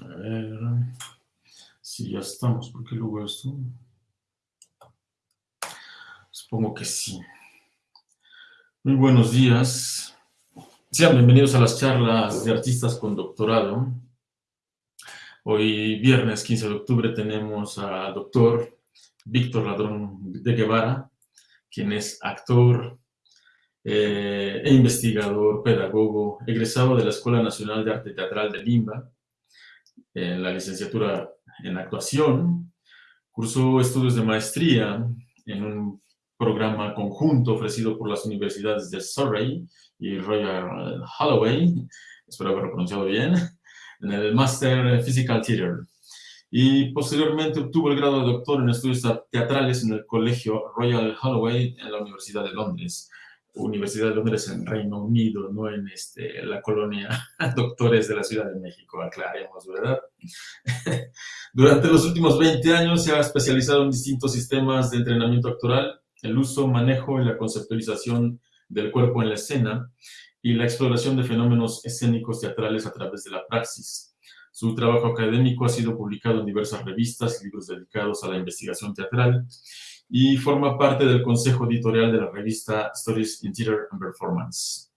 A ver, si ya estamos, ¿por qué luego esto? Supongo que sí. Muy buenos días. Sean bienvenidos a las charlas de artistas con doctorado. Hoy, viernes 15 de octubre, tenemos al doctor Víctor Ladrón de Guevara, quien es actor eh, e investigador, pedagogo, egresado de la Escuela Nacional de Arte Teatral de Limba, en la licenciatura en actuación, cursó estudios de maestría en un programa conjunto ofrecido por las universidades de Surrey y Royal Holloway, espero haberlo pronunciado bien, en el Master Physical Theater. Y posteriormente obtuvo el grado de doctor en estudios teatrales en el Colegio Royal Holloway en la Universidad de Londres. Universidad de Londres en Reino Unido, no en este, la colonia Doctores de la Ciudad de México, aclaremos, ¿verdad? Durante los últimos 20 años se ha especializado en distintos sistemas de entrenamiento actoral, el uso, manejo y la conceptualización del cuerpo en la escena y la exploración de fenómenos escénicos teatrales a través de la praxis. Su trabajo académico ha sido publicado en diversas revistas y libros dedicados a la investigación teatral y forma parte del consejo editorial de la revista Stories in Theater and Performance.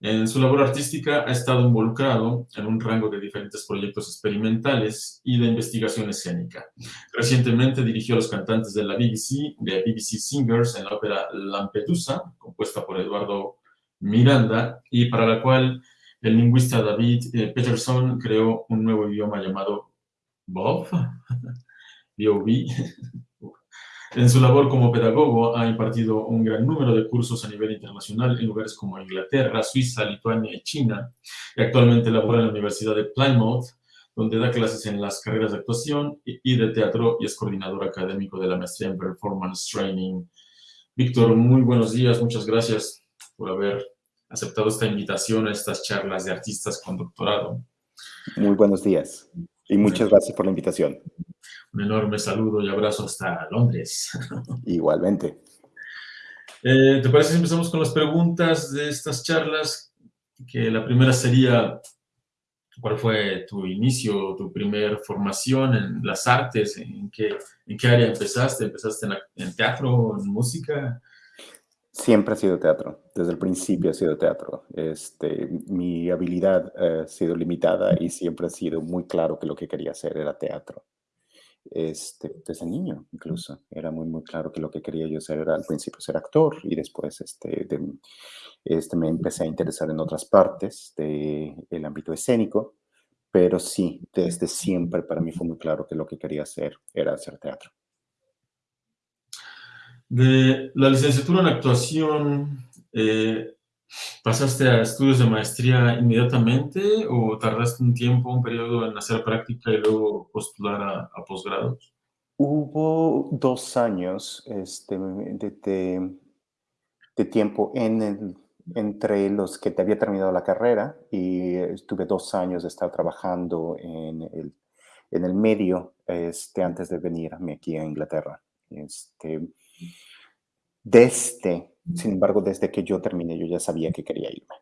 En su labor artística ha estado involucrado en un rango de diferentes proyectos experimentales y de investigación escénica. Recientemente dirigió a los cantantes de la BBC, de BBC Singers, en la ópera Lampedusa, compuesta por Eduardo Miranda, y para la cual el lingüista David eh, Peterson creó un nuevo idioma llamado Bob, B-O-B, en su labor como pedagogo ha impartido un gran número de cursos a nivel internacional en lugares como Inglaterra, Suiza, Lituania y China. Y actualmente labora en la Universidad de Plymouth, donde da clases en las carreras de actuación y de teatro y es coordinador académico de la maestría en Performance Training. Víctor, muy buenos días, muchas gracias por haber aceptado esta invitación a estas charlas de artistas con doctorado. Muy buenos días y muchas gracias por la invitación. Un enorme saludo y abrazo hasta Londres. Igualmente. Eh, ¿Te parece si empezamos con las preguntas de estas charlas? Que la primera sería, ¿cuál fue tu inicio, tu primer formación en las artes? ¿En qué, en qué área empezaste? ¿Empezaste en, teatro, en música? Siempre ha sido teatro, desde el principio ha sido teatro. Este, mi habilidad ha sido limitada y siempre ha sido muy claro que lo que quería hacer era teatro este, desde niño incluso. Era muy, muy claro que lo que quería yo ser era al principio ser actor y después este, este, me empecé a interesar en otras partes del ámbito escénico, pero sí, desde siempre para mí fue muy claro que lo que quería hacer era hacer teatro. De la licenciatura en actuación, eh, ¿Pasaste a estudios de maestría inmediatamente o tardaste un tiempo, un periodo en hacer práctica y luego postular a, posgrados? Hubo dos años este, de, de, tiempo en entre los que te había terminado la carrera y estuve dos años de estar trabajando en el, en el medio este, antes de venirme aquí a Inglaterra. Este, desde sin embargo, desde que yo terminé, yo ya sabía que quería irme.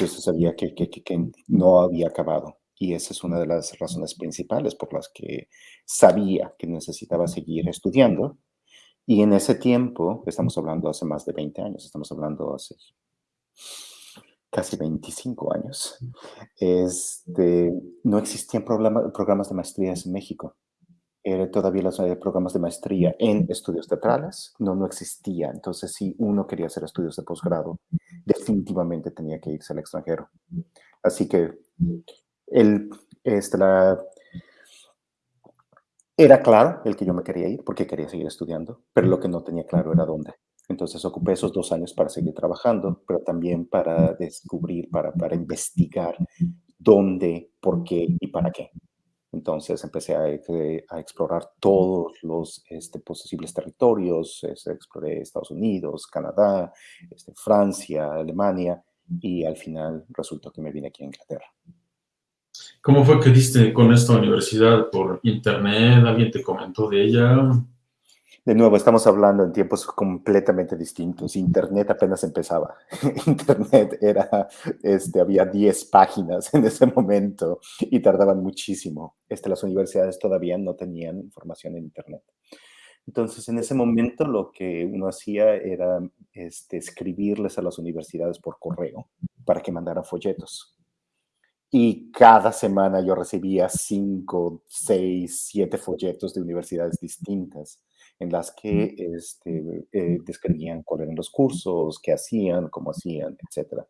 Yo sabía que, que, que, no había acabado. Y esa es una de las razones principales por las que sabía que necesitaba seguir estudiando. Y en ese tiempo, estamos hablando hace más de 20 años, estamos hablando hace casi 25 años, este, no existían programas de maestrías en México era todavía los eh, programas de maestría en estudios teatrales, no, no existía. Entonces, si uno quería hacer estudios de posgrado, definitivamente tenía que irse al extranjero. Así que el, este, la, era claro el que yo me quería ir porque quería seguir estudiando, pero lo que no tenía claro era dónde. Entonces ocupé esos dos años para seguir trabajando, pero también para descubrir, para, para investigar dónde, por qué y para qué. Entonces empecé a, explorar todos los este, posibles territorios, este, exploré Estados Unidos, Canadá, este, Francia, Alemania, y al final resultó que me vine aquí a Inglaterra. ¿Cómo fue que diste con esta universidad? ¿Por internet? ¿Alguien te comentó de ella? De nuevo, estamos hablando en tiempos completamente distintos. Internet apenas empezaba. Internet era, este, había 10 páginas en ese momento y tardaban muchísimo. Este, las universidades todavía no tenían información en Internet. Entonces, en ese momento lo que uno hacía era este, escribirles a las universidades por correo para que mandaran folletos. Y cada semana yo recibía 5, 6, 7 folletos de universidades distintas en las que este, eh, describían cuáles eran los cursos, qué hacían, cómo hacían, etc.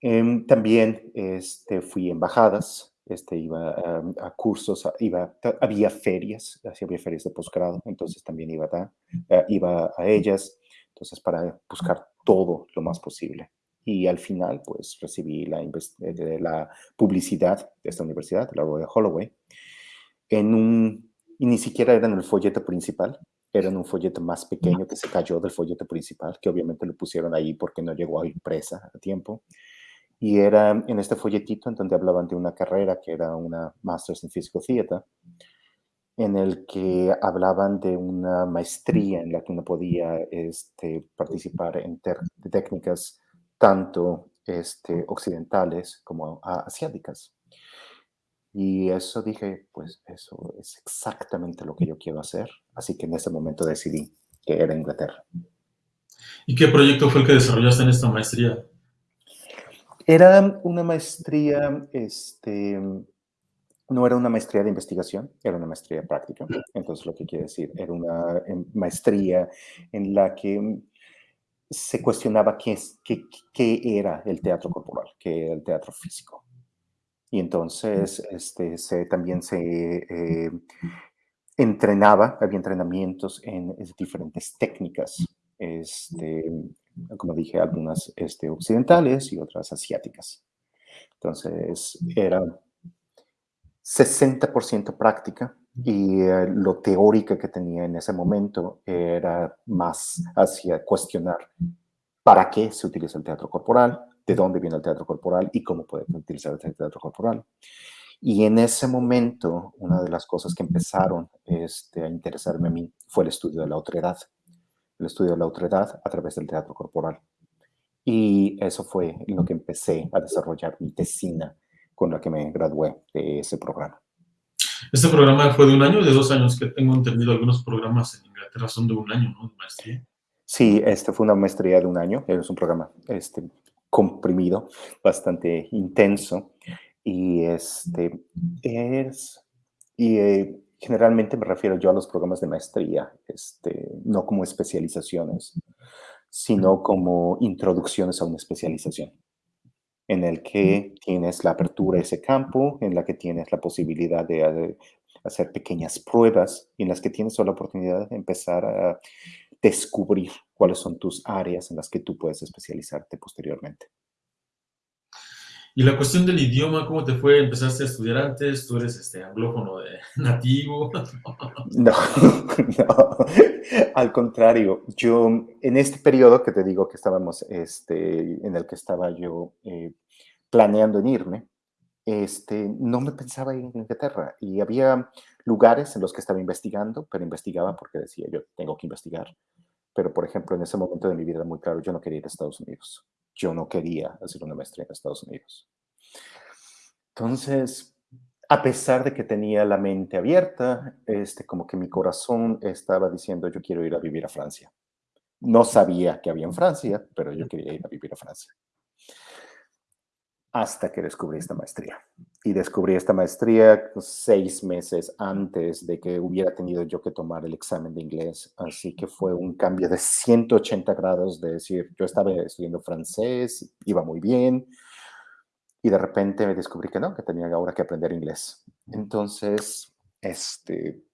Em, también este, fui a embajadas, este, iba a, cursos, iba, había ferias, había ferias de posgrado, entonces también iba a, eh, iba a ellas, entonces para buscar todo lo más posible. Y al final, pues recibí la, eh, la publicidad de esta universidad, la Royal Holloway, en un y ni siquiera era en el folleto principal, era en un folleto más pequeño que se cayó del folleto principal, que obviamente lo pusieron ahí porque no llegó a impresa a tiempo. Y era en este folletito en donde hablaban de una carrera que era una Masters in Physical Theater, en el que hablaban de una maestría en la que uno podía este, participar en técnicas tanto este, occidentales como asiáticas. Y eso dije, pues eso es exactamente lo que yo quiero hacer. Así que en ese momento decidí que era Inglaterra. ¿Y qué proyecto fue el que desarrollaste en esta maestría? Era una maestría, este, no era una maestría de investigación, era una maestría práctica. Entonces, lo que quiere decir, era una em, maestría en la que se cuestionaba qué, qué, qué era el teatro corporal, qué era el teatro físico. Y entonces este, se, también se eh, entrenaba, había entrenamientos en, diferentes técnicas, este, como dije, algunas este, occidentales y otras asiáticas. Entonces era 60% práctica y eh, lo teórica que tenía en ese momento era más hacia cuestionar para qué se utiliza el teatro corporal, de dónde viene el teatro corporal y cómo puede utilizar el teatro corporal. Y en ese momento, una de las cosas que empezaron este, a interesarme a mí fue el estudio de la otredad, el estudio de la otredad a través del teatro corporal. Y eso fue lo que empecé a desarrollar mi tesina con la que me gradué de ese programa. Este programa fue de un año o de dos años, que tengo entendido algunos programas en Inglaterra son de un año, ¿no? De maestría. Sí, este fue una maestría de un año, es un programa este, comprimido, bastante intenso. Y este es, y eh, generalmente me refiero yo a los programas de maestría, este, no como especializaciones, sino como introducciones a una especialización, en el que tienes la apertura a ese campo, en la que tienes la posibilidad de, de hacer pequeñas pruebas, y en las que tienes la oportunidad de empezar a descubrir cuáles son tus áreas en las que tú puedes especializarte posteriormente. Y la cuestión del idioma, ¿cómo te fue? ¿Empezaste a estudiar antes? ¿Tú eres este, anglófono de, nativo? No, no, al contrario. Yo, en este periodo que te digo que estábamos, este, en el que estaba yo eh, planeando en irme, este, no me pensaba ir a Inglaterra. Y había lugares en los que estaba investigando, pero investigaba porque decía, yo tengo que investigar. Pero, por ejemplo, en ese momento de mi vida, muy claro, yo no quería ir a Estados Unidos. Yo no quería hacer una maestría en Estados Unidos. Entonces, a pesar de que tenía la mente abierta, este, como que mi corazón estaba diciendo, yo quiero ir a vivir a Francia. No sabía que había en Francia, pero yo quería ir a vivir a Francia hasta que descubrí esta maestría. Y descubrí esta maestría seis meses antes de que hubiera tenido yo que tomar el examen de inglés. Así que fue un cambio de 180 grados de decir, yo estaba estudiando francés, iba muy bien, y de repente me descubrí que no, que tenía ahora que aprender inglés. Entonces, este,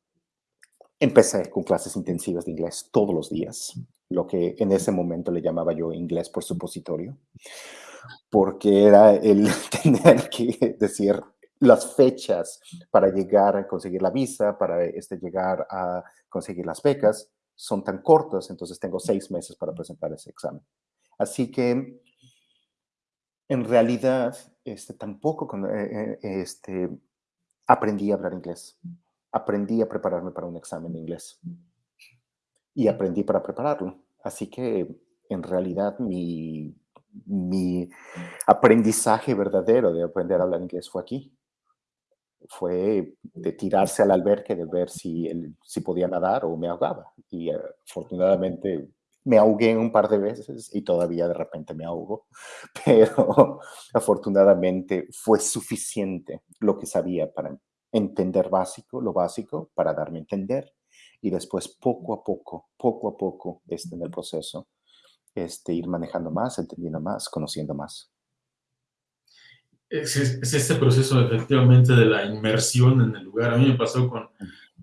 empecé con clases intensivas de inglés todos los días, lo que en ese momento le llamaba yo inglés por supositorio porque era el tener que decir las fechas para llegar a conseguir la visa, para este, llegar a conseguir las becas, son tan cortas, entonces tengo seis meses para presentar ese examen. Así que, en realidad, este, tampoco eh, eh, este, aprendí a hablar inglés. Aprendí a prepararme para un examen de inglés. Y aprendí para prepararlo. Así que en realidad mi, mi aprendizaje verdadero de aprender a hablar inglés fue aquí. Fue de tirarse al albergue, de ver si, si podía nadar o me ahogaba. Y afortunadamente me ahogué un par de veces y todavía de repente me ahogo, pero afortunadamente fue suficiente lo que sabía para entender básico, lo básico, para darme a entender y después poco a poco, poco a poco, este, en el proceso, este, ir manejando más, entendiendo más, conociendo más. Es, este proceso efectivamente de la inmersión en el lugar. A mí me pasó con,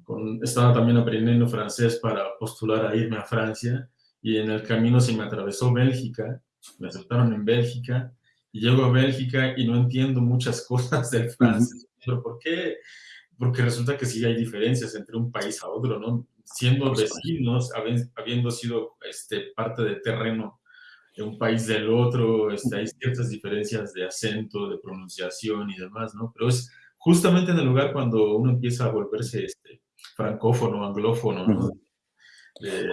con, estaba también aprendiendo francés para postular a irme a Francia y en el camino se me atravesó Bélgica, me aceptaron en Bélgica y llego a Bélgica y no entiendo muchas cosas del francés. ¿Pero por qué? Porque resulta que sí hay diferencias entre un país a otro, ¿no? Siendo vecinos, habiendo sido este, parte de terreno de un país del otro, este, hay ciertas diferencias de acento, de pronunciación y demás, ¿no? Pero es justamente en el lugar cuando uno empieza a volverse este, francófono, anglófono, ¿no?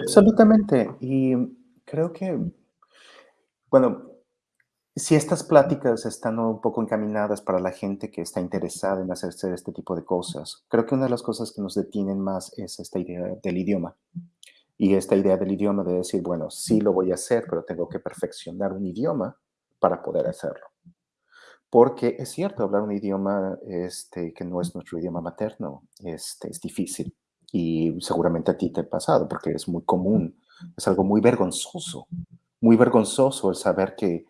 Absolutamente. Y creo que, bueno, si estas pláticas están un poco encaminadas para la gente que está interesada en hacerse este tipo de cosas, creo que una de las cosas que nos detienen más es esta idea del idioma. Y esta idea del idioma de decir, bueno, sí lo voy a hacer, pero tengo que perfeccionar un idioma para poder hacerlo. Porque es cierto, hablar un idioma este, que no es nuestro idioma materno este, es difícil y seguramente a ti te ha pasado porque es muy común, es algo muy vergonzoso, muy vergonzoso el saber que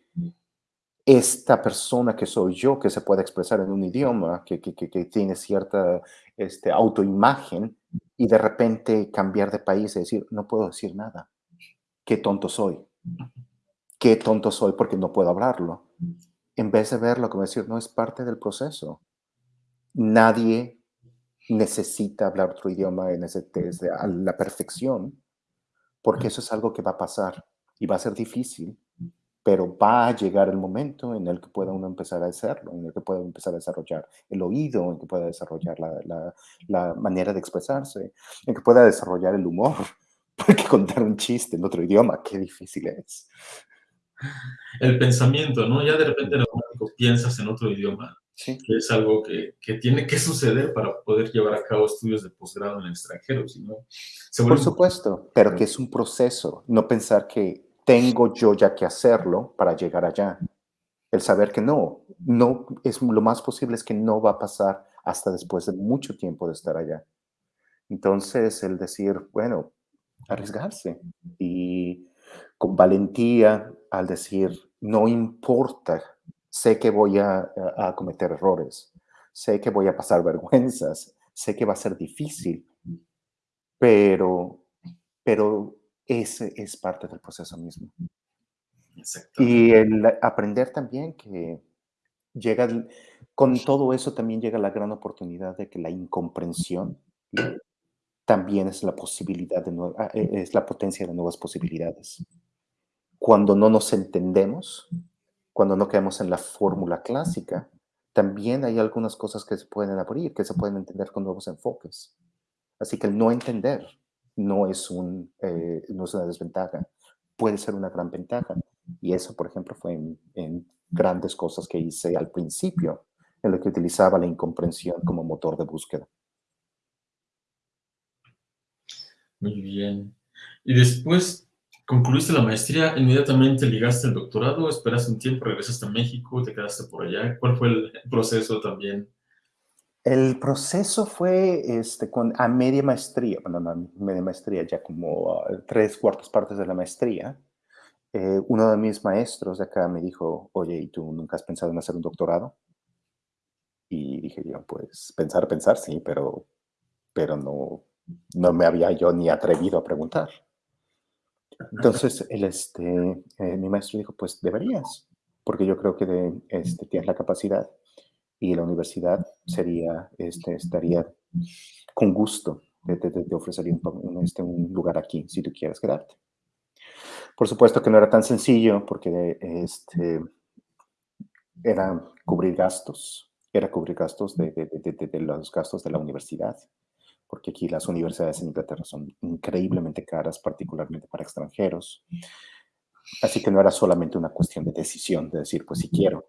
esta persona que soy yo, que se puede expresar en un idioma, que, que, tiene cierta este, autoimagen, y de repente cambiar de país y decir, no puedo decir nada. Qué tonto soy. Qué tonto soy porque no puedo hablarlo. En vez de verlo como decir, no es parte del proceso. Nadie necesita hablar otro idioma en ese, desde a la perfección, porque eso es algo que va a pasar y va a ser difícil, pero va a llegar el momento en el que pueda uno empezar a hacerlo, en el que pueda empezar a desarrollar el oído, en el que pueda desarrollar la, la, la manera de expresarse, en el que pueda desarrollar el humor, porque contar un chiste en otro idioma, qué difícil es. El pensamiento, ¿no? Ya de repente en piensas en otro idioma que es algo que, que, tiene que suceder para poder llevar a cabo estudios de posgrado en el extranjero. Por supuesto, pero que es un proceso, no pensar que tengo yo ya que hacerlo para llegar allá. El saber que no, no es lo más posible es que no va a pasar hasta después de mucho tiempo de estar allá. Entonces, el decir, bueno, arriesgarse y con valentía al decir, no importa sé que voy a, cometer errores, sé que voy a pasar vergüenzas, sé que va a ser difícil, pero, pero ese es parte del proceso mismo. Y el aprender también que llega, con todo eso también llega la gran oportunidad de que la incomprensión también es la posibilidad de ah, e, es la potencia de nuevas posibilidades. Cuando no nos entendemos, cuando no quedamos en la fórmula clásica, también hay algunas cosas que se pueden abrir, que se pueden entender con nuevos enfoques. Así que el no entender no es, un, eh, no es una desventaja, puede ser una gran ventaja. Y eso, por ejemplo, fue en, en grandes cosas que hice al principio, en lo que utilizaba la incomprensión como motor de búsqueda. Muy bien. Y después Concluiste la maestría, inmediatamente ligaste el doctorado, esperaste un tiempo, regresaste a México, te quedaste por allá. ¿Cuál fue el proceso también? El proceso fue este, con, a media maestría, bueno, no, media maestría, ya como tres cuartas partes de la maestría. Eh, uno de mis maestros de acá me dijo, oye, ¿y tú nunca has pensado en hacer un doctorado? Y dije yo, pues pensar, pensar, sí, pero, pero no, no me había yo ni atrevido a preguntar. Entonces, el, este, eh, mi maestro dijo, pues deberías, porque yo creo que de, este, tienes la capacidad y la universidad sería, este, estaría con gusto, te, te, ofrecería un, este, un lugar aquí si tú quieres quedarte. Por supuesto que no era tan sencillo porque este, era cubrir gastos, era cubrir gastos de, de, los gastos de la universidad porque aquí las universidades en Inglaterra son increíblemente caras, particularmente para extranjeros. Así que no era solamente una cuestión de decisión, de decir, pues si quiero.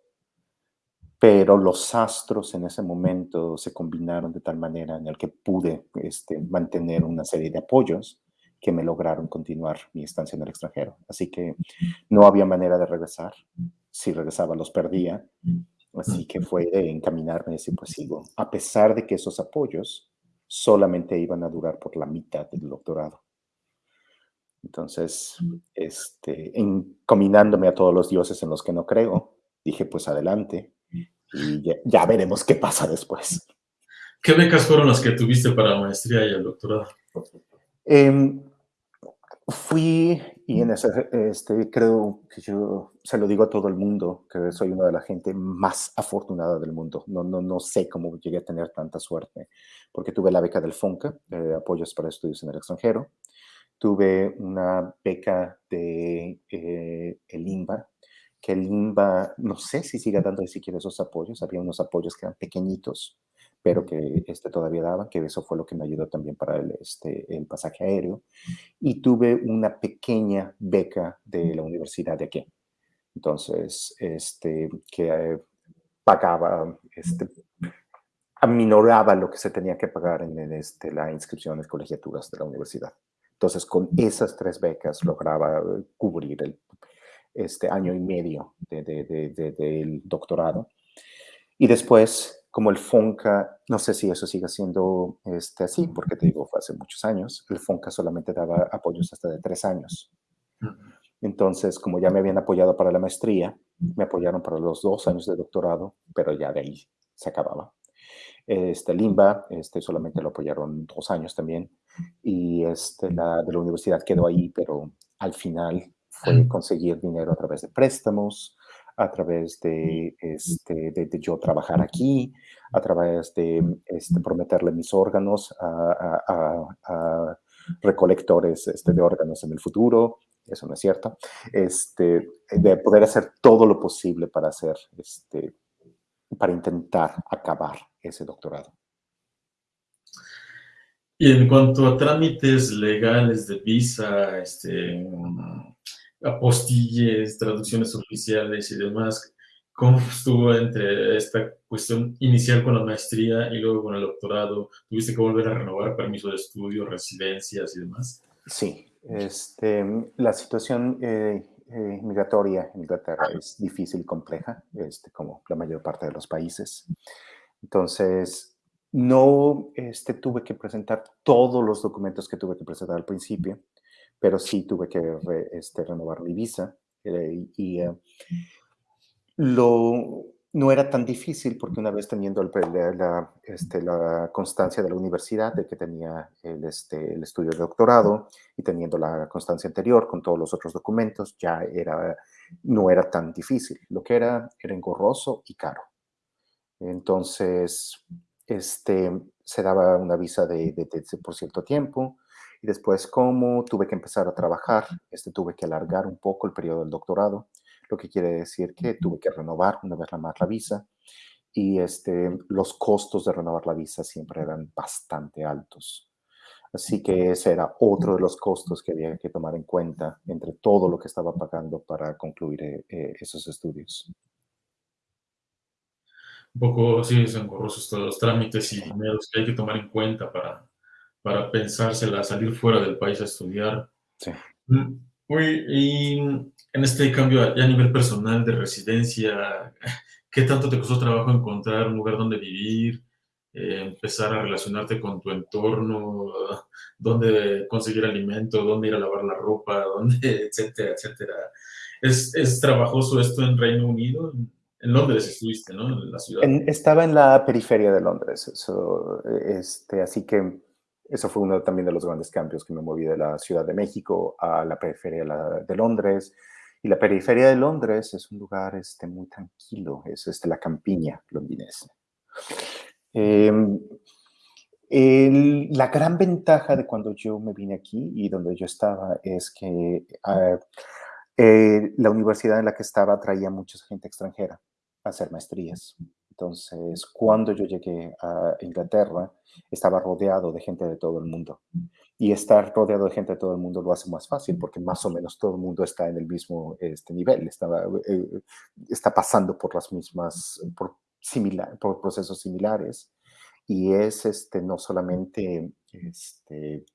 Pero los astros en ese momento se combinaron de tal manera en el que pude este, mantener una serie de apoyos que me lograron continuar mi estancia en el extranjero. Así que no había manera de regresar. Si regresaba, los perdía. Así que fue de encaminarme y decir, pues sigo. A pesar de que esos apoyos solamente iban a durar por la mitad del doctorado. Entonces, este, encaminándome a todos los dioses en los que no creo, dije, pues adelante y ya, veremos qué pasa después. ¿Qué becas fueron las que tuviste para la maestría y el doctorado? Em, fui, y en ese, este, creo que yo se lo digo a todo el mundo, que soy una de la gente más afortunada del mundo. No, no, no sé cómo llegué a tener tanta suerte, porque tuve la beca del FONCA, de Apoyos para Estudios en el Extranjero. Tuve una beca de eh, el INBA, que el INBA, no sé si sigue dando siquiera esos apoyos. Había unos apoyos que eran pequeñitos, pero que este todavía daba, que eso fue lo que me ayudó también para el, este, el pasaje aéreo. Y tuve una pequeña beca de la universidad de aquí. Entonces, este, que eh, pagaba, este, aminoraba lo que se tenía que pagar en, en este, la inscripción en colegiaturas de la universidad. Entonces, con esas tres becas lograba eh, cubrir el este año y medio del de, doctorado. Y después como el FONCA, no sé si eso sigue siendo este, así, porque te digo, fue hace muchos años, el FONCA solamente daba apoyos hasta de tres años. Entonces, como ya me habían apoyado para la maestría, me apoyaron para los dos años de doctorado, pero ya de ahí se acababa. Este, Limba, este, solamente lo apoyaron dos años también, y este, la de la universidad quedó ahí, pero al final fue conseguir dinero a través de préstamos, a través de, este, de, yo trabajar aquí, a través de este, prometerle mis órganos a, recolectores este, de órganos en el futuro, eso no es cierto, este, de poder hacer todo lo posible para hacer, este, para intentar acabar ese doctorado. Y en cuanto a trámites legales de visa, este, apostilles, traducciones oficiales y demás. ¿Cómo estuvo entre esta cuestión inicial con la maestría y luego con el doctorado? ¿Tuviste que volver a renovar permiso de estudio, residencias y demás? Sí, este, la situación eh, eh, migratoria en Inglaterra es difícil y compleja, este, como la mayor parte de los países. Entonces, no este, tuve que presentar todos los documentos que tuve que presentar al principio pero sí tuve que este, renovar mi visa eh, y eh, no era tan difícil porque una vez teniendo el, la, este, la, constancia de la universidad de que tenía el, este, el estudio de doctorado y teniendo la constancia anterior con todos los otros documentos, ya era, no era tan difícil. Lo que era era engorroso y caro. Entonces, este, se daba una visa de, de, de por cierto tiempo, y después, como tuve que empezar a trabajar, este, tuve que alargar un poco el periodo del doctorado, lo que quiere decir que tuve que renovar una vez más la visa y este, los costos de renovar la visa siempre eran bastante altos. Así que ese era otro de los costos que había que tomar en cuenta entre todo lo que estaba pagando para concluir eh, eh, esos estudios. Un poco, sí, son engorrosos todos los trámites y dineros que hay que tomar en cuenta para, para pensársela, salir fuera del país a estudiar. Sí. Mm, y en este cambio a nivel personal de residencia, ¿qué tanto te costó trabajo encontrar un lugar donde vivir, eh, empezar a relacionarte con tu entorno, dónde conseguir alimento, dónde ir a lavar la ropa, dónde, etcétera, etcétera? ¿Es, es trabajoso esto en Reino Unido? En Londres estuviste, ¿no? En la ciudad. estaba en la periferia de Londres, eso, este, así que eso fue uno también de los grandes cambios que me moví de la Ciudad de México a la periferia de Londres. Y la periferia de Londres es un lugar este, muy tranquilo, es este, la campiña londinense. Em, la gran ventaja de cuando yo me vine aquí y donde yo estaba es que ah, eh, la universidad en la que estaba traía mucha gente extranjera a hacer maestrías. Entonces, cuando yo llegué a Inglaterra, estaba rodeado de gente de todo el mundo. Y estar rodeado de gente de todo el mundo lo hace más fácil porque más o menos todo el mundo está en el mismo este, nivel, está, eh, está pasando por las mismas, por, similar, por procesos similares. Y es este, no solamente este,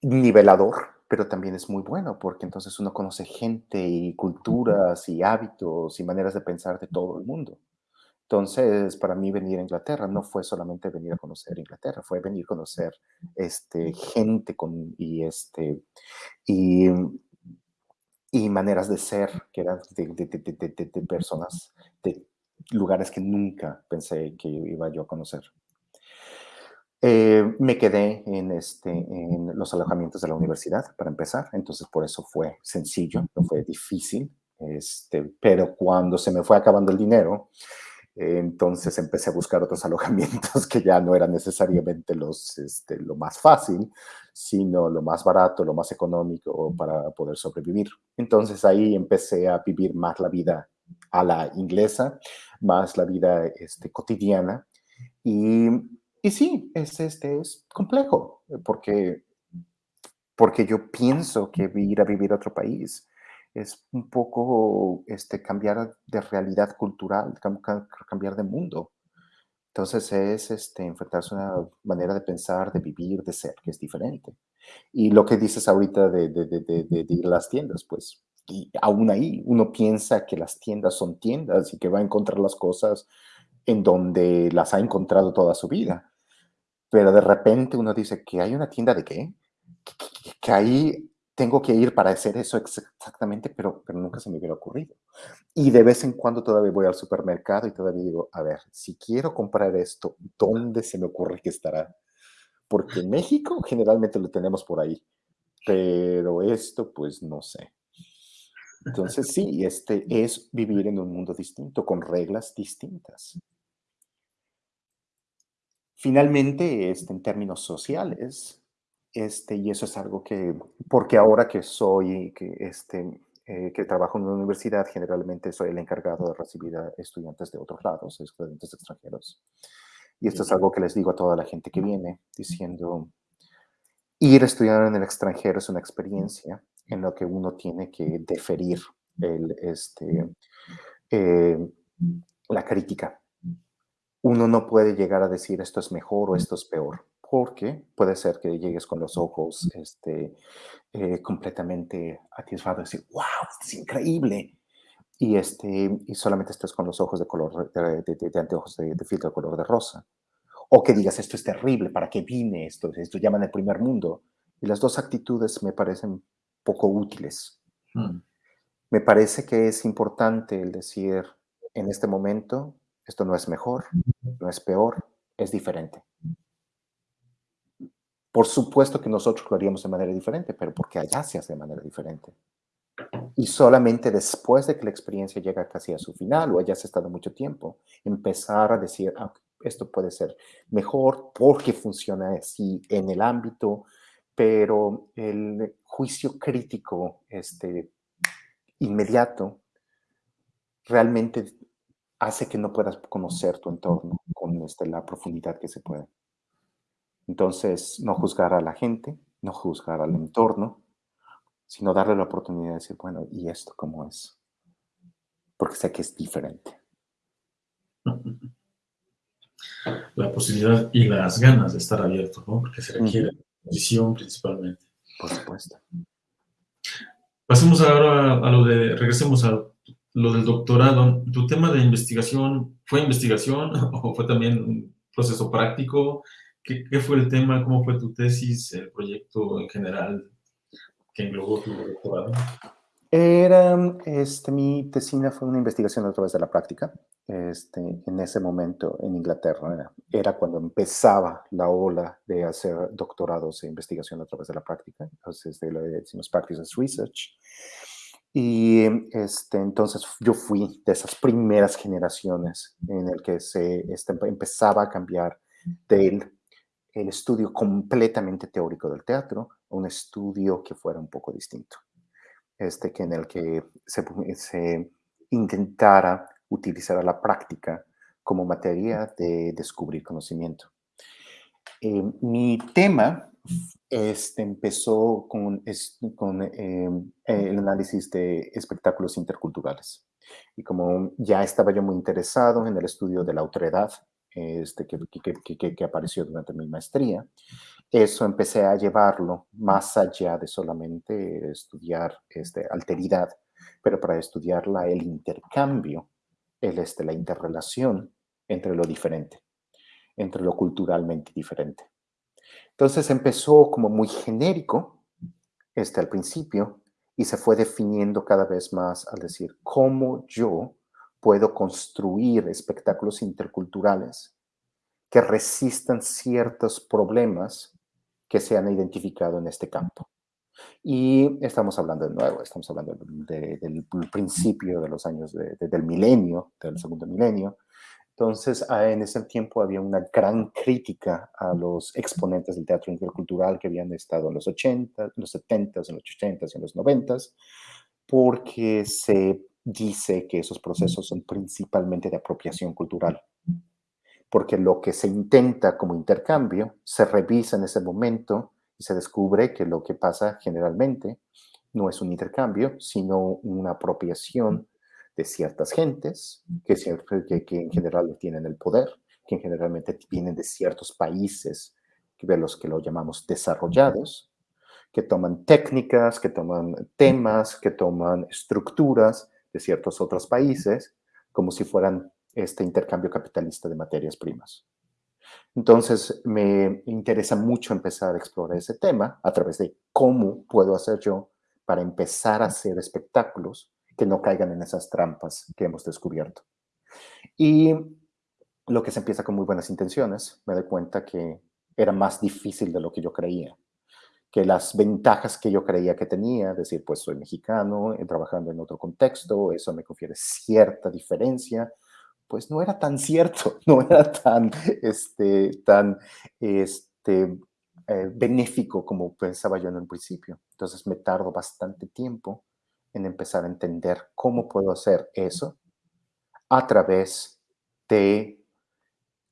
nivelador, pero también es muy bueno porque entonces uno conoce gente y culturas y hábitos y maneras de pensar de todo el mundo. Entonces, para mí venir a Inglaterra no fue solamente venir a conocer Inglaterra, fue venir a conocer este, gente con, y, este, y, y maneras de ser que eran de, de, de, de, personas, de lugares que nunca pensé que iba yo a conocer. Eh, me quedé en, este, en los alojamientos de la universidad para empezar, entonces por eso fue sencillo, no fue difícil, este, pero cuando se me fue acabando el dinero, entonces empecé a buscar otros alojamientos que ya no eran necesariamente los, este, lo más fácil, sino lo más barato, lo más económico para poder sobrevivir. Entonces ahí empecé a vivir más la vida a la inglesa, más la vida este, cotidiana. Y, y sí, es, este, es complejo, porque, porque yo pienso que ir a vivir a otro país es un poco este, cambiar de realidad cultural, cambiar de mundo. Entonces es este, enfrentarse a una manera de pensar, de vivir, de ser, que es diferente. Y lo que dices ahorita de, de, de, ir a las tiendas, pues, y aún ahí uno piensa que las tiendas son tiendas y que va a encontrar las cosas en donde las ha encontrado toda su vida. Pero de repente uno dice que hay una tienda de qué? Que ahí tengo que ir para hacer eso exactamente, pero, pero nunca se me hubiera ocurrido. Y de vez en cuando todavía voy al supermercado y todavía digo, a ver, si quiero comprar esto, ¿dónde se me ocurre que estará? Porque en México generalmente lo tenemos por ahí, pero esto pues no sé. Entonces sí, este es vivir en un mundo distinto, con reglas distintas. Finalmente, este, en términos sociales, este, y eso es algo que, porque ahora que soy, que, este, eh, que trabajo en una universidad, generalmente soy el encargado de recibir a estudiantes de otros lados, estudiantes extranjeros. Y esto es algo que les digo a toda la gente que viene, diciendo, ir a estudiar en el extranjero es una experiencia en la que uno tiene que deferir el, este, eh, la crítica. Uno no puede llegar a decir esto es mejor o esto es peor porque puede ser que llegues con los ojos este, eh, completamente atisbado y decir, wow, es increíble. Y, este, y solamente estés con los ojos de color, de, de, anteojos de, filtro de color de rosa. O que digas, esto es terrible, ¿para qué vine? Esto, esto llaman el primer mundo. Y las dos actitudes me parecen poco útiles. Mm. Me parece que es importante el decir, en este momento, esto no es mejor, no es peor, es diferente. Por supuesto que nosotros lo haríamos de manera diferente, pero porque allá se hace de manera diferente. Y solamente después de que la experiencia llega casi a su final o hayas estado mucho tiempo, empezar a decir, ah, esto puede ser mejor porque funciona así en el ámbito, pero el juicio crítico este, inmediato realmente hace que no puedas conocer tu entorno con este, la profundidad que se puede. Entonces, no juzgar a la gente, no juzgar al entorno, sino darle la oportunidad de decir, bueno, ¿y esto cómo es? Porque sé que es diferente. La posibilidad y las ganas de estar abierto, ¿no? Porque se requiere visión principalmente. Por supuesto. Pasemos ahora a lo de, regresemos a lo del doctorado. ¿Tu tema de investigación fue investigación o fue también un proceso práctico? ¿Qué, fue el tema? ¿Cómo fue tu tesis, el proyecto en general que englobó tu doctorado? Era, este, mi tesina fue una investigación a través de la práctica. Este, en ese momento en Inglaterra era, cuando empezaba la ola de hacer doctorados e investigación a través de la práctica. Entonces, de lo que decimos Practice Research. Y este, entonces yo fui de esas primeras generaciones en el que se este, empezaba a cambiar del el estudio completamente teórico del teatro, un estudio que fuera un poco distinto, este que en el que se, intentara utilizar la práctica como materia de descubrir conocimiento. Eh, mi tema este, empezó con, con eh, el análisis de espectáculos interculturales. Y como ya estaba yo muy interesado en el estudio de la autoridad este, que, apareció durante mi maestría, eso empecé a llevarlo más allá de solamente estudiar este, alteridad, pero para estudiarla el intercambio, el, este, la interrelación entre lo diferente, entre lo culturalmente diferente. Entonces empezó como muy genérico este, al principio y se fue definiendo cada vez más al decir cómo yo puedo construir espectáculos interculturales que resistan ciertos problemas que se han identificado en este campo. Y estamos hablando de nuevo, estamos hablando del principio de los años del milenio, del segundo milenio. Entonces, ah, en ese tiempo había una gran crítica a los exponentes del teatro intercultural que habían estado en los 80, en los 70, en los 80 y en los 90, porque se dice que esos procesos son principalmente de apropiación cultural porque lo que se intenta como intercambio se revisa en ese momento y se descubre que lo que pasa generalmente no es un intercambio, sino una apropiación de ciertas gentes que, que, en general tienen el poder, que generalmente vienen de ciertos países, de los que lo llamamos desarrollados, que toman técnicas, que toman temas, que toman estructuras de ciertos otros países, como si fueran este intercambio capitalista de materias primas. Entonces, me interesa mucho empezar a explorar ese tema a través de cómo puedo hacer yo para empezar a hacer espectáculos que no caigan en esas trampas que hemos descubierto. Y lo que se empieza con muy buenas intenciones, me doy cuenta que era más difícil de lo que yo creía, que las ventajas que yo creía que tenía, decir, pues soy mexicano, trabajando en otro contexto, eso me confiere cierta diferencia, pues no era tan cierto, no era tan, este, tan este, eh, benéfico como pensaba yo en un principio. Entonces me tardo bastante tiempo en empezar a entender cómo puedo hacer eso a través de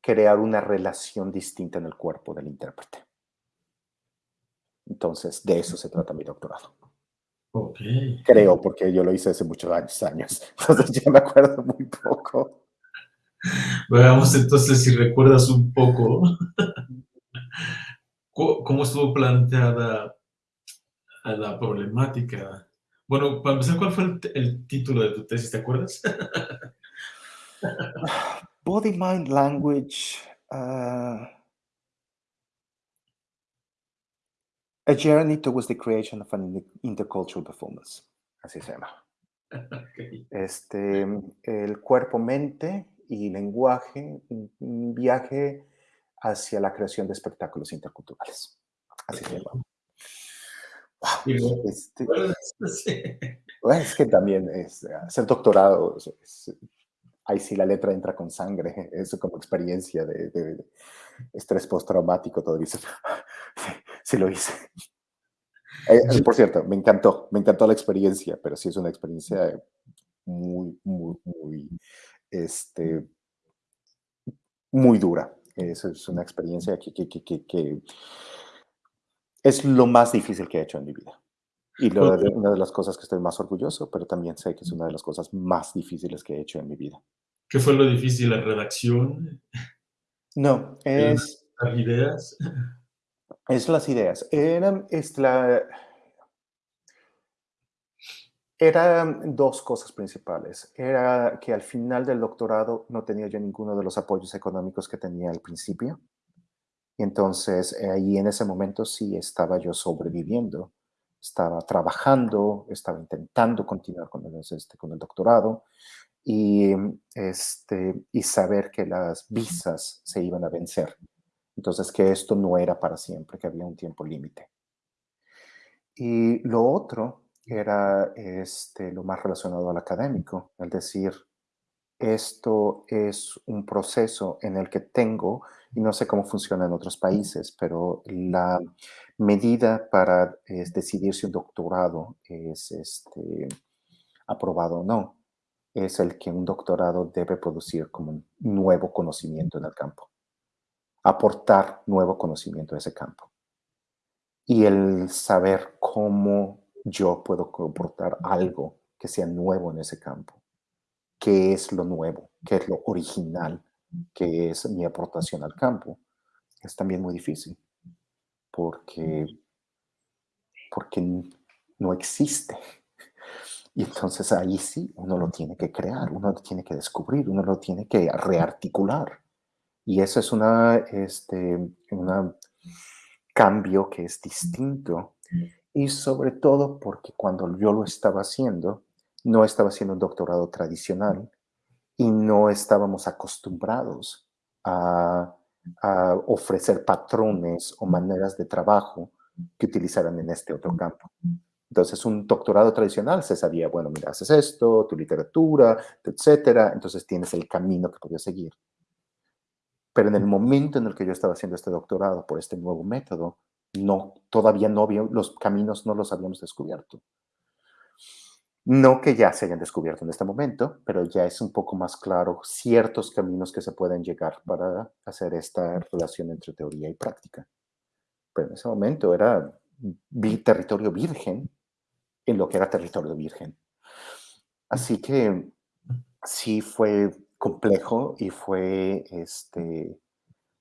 crear una relación distinta en el cuerpo del intérprete. Entonces, de eso se trata mi doctorado. Okay. Creo, porque yo lo hice hace muchos años, años. Entonces ya me acuerdo muy poco. Veamos entonces si recuerdas un poco cómo estuvo planteada la problemática. Bueno, para empezar, ¿cuál fue el, título de tu tesis? ¿Te acuerdas? Body, Mind, Language. Uh, a Journey Towards the Creation of an Intercultural Performance. Así se llama. Este, el cuerpo-mente y lenguaje, un viaje hacia la creación de espectáculos interculturales. Así se llama. Este, es que también es, hacer doctorado, ahí sí la letra entra con sangre, eso como experiencia de, estrés postraumático, todo dice, sí, lo hice. Eh, por cierto, me encantó, me encantó la experiencia, pero sí es una experiencia muy, muy, muy este, muy dura. Es, es una experiencia que, que, que, que, es lo más difícil que he hecho en mi vida. Y lo, una de las cosas que estoy más orgulloso, pero también sé que es una de las cosas más difíciles que he hecho en mi vida. ¿Qué fue lo difícil? ¿La redacción? No, es... ¿Las ideas? Es las ideas. Era, es eran dos cosas principales. Era que al final del doctorado no tenía yo ninguno de los apoyos económicos que tenía al principio. Entonces eh, ahí en ese momento sí estaba yo sobreviviendo. Estaba trabajando, estaba intentando continuar con el, este, con el doctorado y, este, y saber que las visas se iban a vencer. Entonces que esto no era para siempre, que había un tiempo límite. Y lo otro era este, lo más relacionado al académico, es decir, esto es un proceso en el que tengo, y no sé cómo funciona en otros países, pero la medida para decidir si un doctorado es este, aprobado o no, es el que un doctorado debe producir como un nuevo conocimiento en el campo, aportar nuevo conocimiento a ese campo. Y el saber cómo yo puedo aportar algo que sea nuevo en ese campo, qué es lo nuevo, qué es lo original, qué es mi aportación al campo, es también muy difícil, porque, porque no existe y entonces ahí sí, uno lo tiene que crear, uno lo tiene que descubrir, uno lo tiene que rearticular. Y eso es una, este, un cambio que es distinto. Y sobre todo porque cuando yo lo estaba haciendo, no estaba haciendo un doctorado tradicional y no estábamos acostumbrados a, a ofrecer patrones o maneras de trabajo que utilizaran en este otro campo. Entonces, un doctorado tradicional se sabía, bueno, mira, haces esto, tu literatura, etcétera, entonces tienes el camino que podías seguir. Pero en el momento en el que yo estaba haciendo este doctorado por este nuevo método, no, todavía no había, los caminos no los habíamos descubierto. No que ya se hayan descubierto en este momento, pero ya es un poco más claro ciertos caminos que se pueden llegar para hacer esta relación entre teoría y práctica. Pero en ese momento era territorio virgen en lo que era territorio virgen. Así que sí fue complejo y fue este,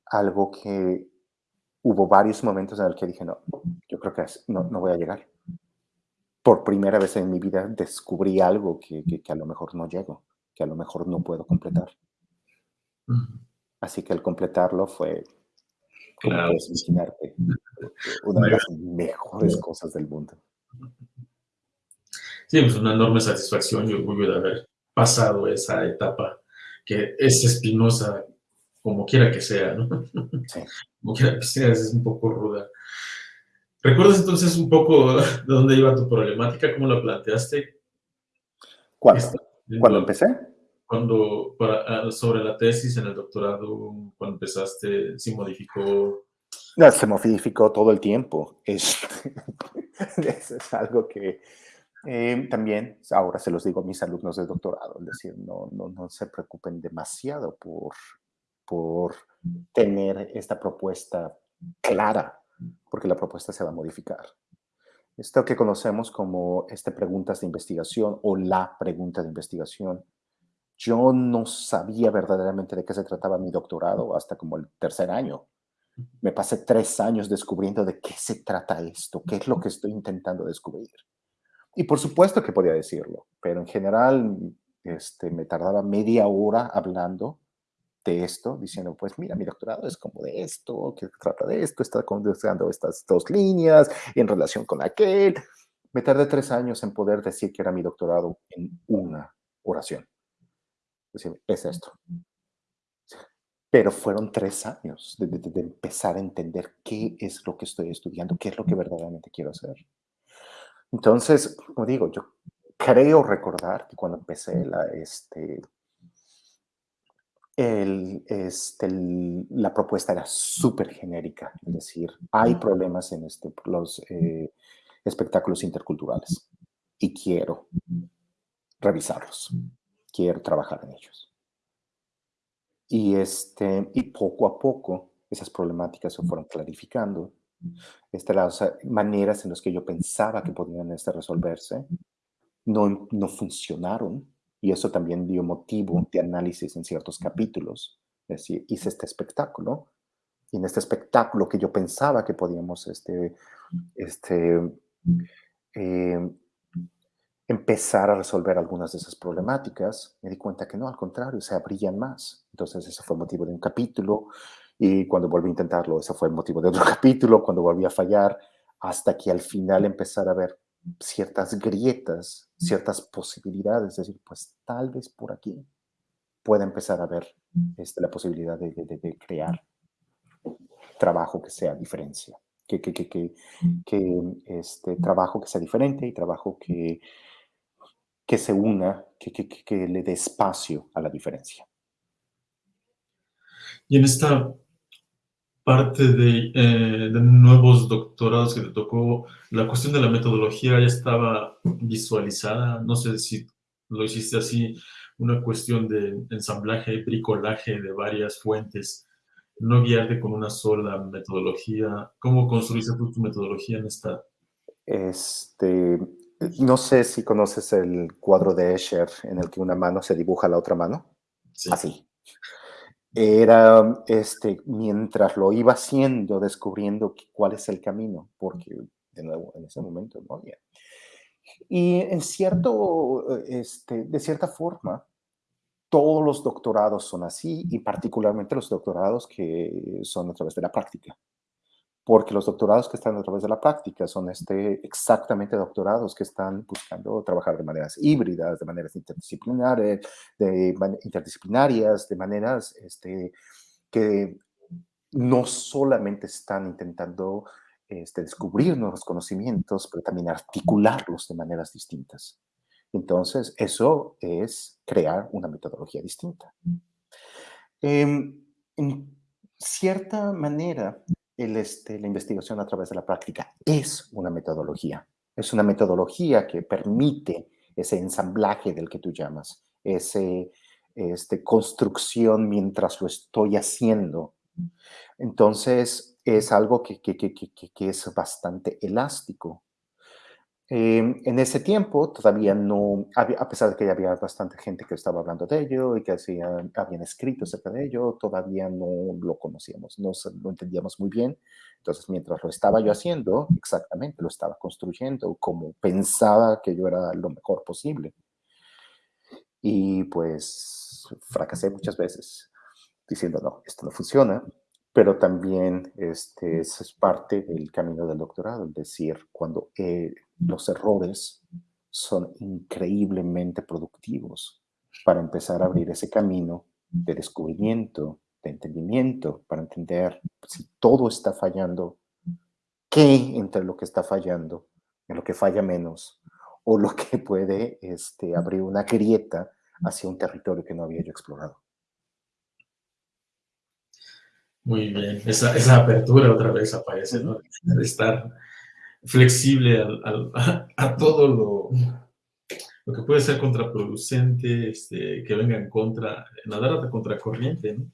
algo que hubo varios momentos en el que dije, no, yo creo que no, no voy a llegar. Por primera vez en mi vida descubrí algo que, que, a lo mejor no llego, que a lo mejor no puedo completar. Así que el completarlo fue, como puedes imaginarte, una de las mejores cosas del mundo. Sí, pues una enorme satisfacción y orgullo de haber pasado esa etapa que es espinosa, como quiera que sea, ¿no? Sí. Como quiera que sea, es un poco ruda. ¿Recuerdas entonces un poco de dónde iba tu problemática? ¿Cómo la planteaste? ¿Cuándo? ¿Cuándo empecé? Cuando, ah, sobre la tesis en el doctorado, cuando empezaste, ¿se modificó? No, se modificó todo el tiempo. Es, es algo que eh, también, ahora se los digo a mis alumnos de doctorado, es decir, no, no, no se preocupen demasiado por, por tener esta propuesta clara, porque la propuesta se va a modificar. Esto que conocemos como este preguntas de investigación o la pregunta de investigación, yo no sabía verdaderamente de qué se trataba mi doctorado hasta como el tercer año. Me pasé tres años descubriendo de qué se trata esto, qué es lo que estoy intentando descubrir. Y por supuesto que podía decirlo, pero en general este, me tardaba media hora hablando de esto, diciendo, pues mira, mi doctorado es como de esto, que trata de esto, está contestando estas dos líneas en relación con aquel. Me tardé tres años en poder decir que era mi doctorado en una oración. Es decir, es esto. Pero fueron tres años de, de empezar a entender qué es lo que estoy estudiando, qué es lo que verdaderamente quiero hacer. Entonces, como digo, yo creo recordar que cuando empecé la, este, el, este, la propuesta era súper genérica, es decir, hay problemas en este, los eh, espectáculos interculturales y quiero revisarlos, quiero trabajar en ellos. Y, este, y poco a poco esas problemáticas se fueron clarificando este, las maneras en las que yo pensaba que podían este, resolverse no, no funcionaron y eso también dio motivo de análisis en ciertos capítulos. Es decir, hice este espectáculo y en este espectáculo que yo pensaba que podíamos este, este, eh, empezar a resolver algunas de esas problemáticas, me di cuenta que no, al contrario, se abrían más. Entonces, ese fue motivo de un capítulo. Y cuando volví a intentarlo, ese fue el motivo de otro capítulo, cuando volví a fallar, hasta que al final empezar a ver ciertas grietas, ciertas posibilidades, es decir, pues tal vez por aquí pueda empezar a ver este, la posibilidad de, de, crear trabajo que sea diferencia, que, que, que, que, este, trabajo que sea diferente y trabajo que, que se una, que, que, que le dé espacio a la diferencia. Y en esta parte de, eh, de, nuevos doctorados que te tocó, la cuestión de la metodología ya estaba visualizada, no sé si lo hiciste así una cuestión de ensamblaje, bricolaje de varias fuentes, no guiarte con una sola metodología. ¿Cómo construiste tu metodología en esta? Este, no sé si conoces el cuadro de Escher en el que una mano se dibuja a la otra mano. Sí. Así. Era, este, mientras lo iba haciendo, descubriendo cuál es el camino, porque, de nuevo, en ese momento no había. Y en cierto, este, de cierta forma, todos los doctorados son así, y particularmente los doctorados que son a través de la práctica porque los doctorados que están a través de la práctica son este, exactamente doctorados que están buscando trabajar de maneras híbridas, de maneras interdisciplinares, de interdisciplinarias, de maneras este, que no solamente están intentando este, descubrir nuevos conocimientos, pero también articularlos de maneras distintas. Entonces, eso es crear una metodología distinta. Eh, en cierta manera, este, la investigación a través de la práctica es una metodología. Es una metodología que permite ese ensamblaje del que tú llamas, esa este, construcción mientras lo estoy haciendo. Entonces, es algo que, que es bastante elástico. Em, en ese tiempo todavía no, a pesar de que ya había bastante gente que estaba hablando de ello y que hacían, habían escrito acerca de ello, todavía no lo conocíamos, no lo entendíamos muy bien. Entonces, mientras lo estaba yo haciendo, exactamente lo estaba construyendo como pensaba que yo era lo mejor posible. Y pues fracasé muchas veces diciendo, no, esto no funciona, pero también este, es parte del camino del doctorado, es decir, cuando... Eh, los errores son increíblemente productivos para empezar a abrir ese camino de descubrimiento, de entendimiento, para entender si todo está fallando, qué entre lo que está fallando, en lo que falla menos, o lo que puede este, abrir una grieta hacia un territorio que no había yo explorado. Muy bien, esa, esa apertura otra vez aparece, ¿no? De estar flexible a, todo lo, lo, que puede ser contraproducente, este, que venga en contra, nadar a contracorriente, ¿no?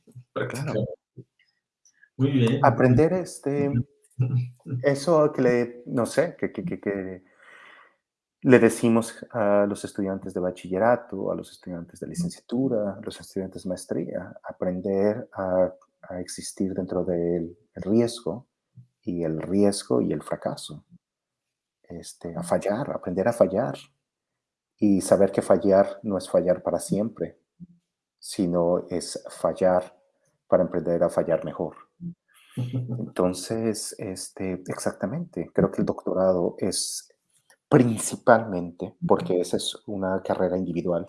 Muy bien. Aprender este, eso que le, no sé, que, que, que, le decimos a los estudiantes de bachillerato, a los estudiantes de licenciatura, a los estudiantes de maestría, aprender a, a existir dentro del riesgo y el riesgo y el fracaso este, a fallar, aprender a fallar y saber que fallar no es fallar para siempre, sino es fallar para aprender a fallar mejor. Entonces, este, exactamente, creo que el doctorado es principalmente, porque esa es una carrera individual,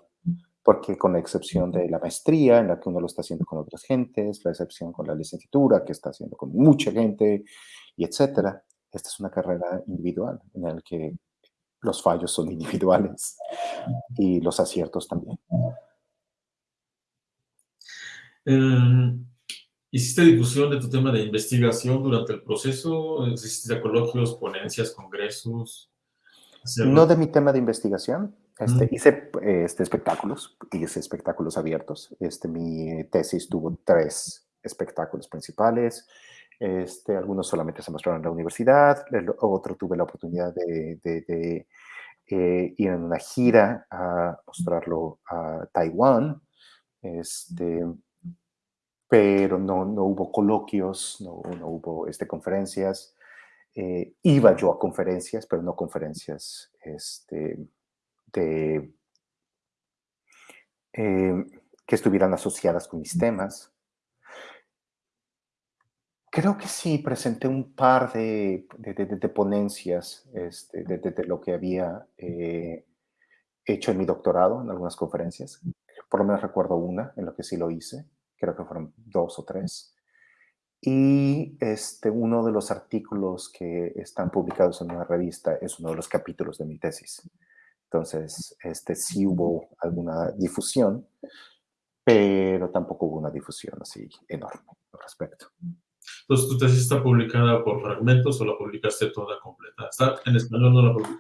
porque con la excepción de la maestría, en la que uno lo está haciendo con otras gentes, la excepción con la licenciatura, que está haciendo con mucha gente, y etcétera, esta es una carrera individual en la que los fallos son individuales y los aciertos también. Em, ¿Hiciste difusión de tu tema de investigación durante el proceso? ¿Hiciste coloquios, ponencias, congresos? No de mi tema de investigación. Este, Hice este, espectáculos, hice espectáculos abiertos. Este, mi tesis tuvo tres espectáculos principales. Este, algunos solamente se mostraron en la universidad, otro tuve la oportunidad de, eh, ir en una gira a mostrarlo a Taiwán, este, pero no, no hubo coloquios, no, no hubo este, conferencias. Eh, iba yo a conferencias, pero no conferencias este, de, eh, que estuvieran asociadas con mis temas. Creo que sí, presenté un par de, de, ponencias este, de, lo que había eh, hecho en mi doctorado, en algunas conferencias. Por lo menos recuerdo una en la que sí lo hice, creo que fueron dos o tres. Y este, uno de los artículos que están publicados en una revista es uno de los capítulos de mi tesis. Entonces, este, sí hubo alguna difusión, pero tampoco hubo una difusión así enorme al respecto. Entonces, ¿tu tesis está publicada por fragmentos o la publicaste toda completa? ¿Está en español?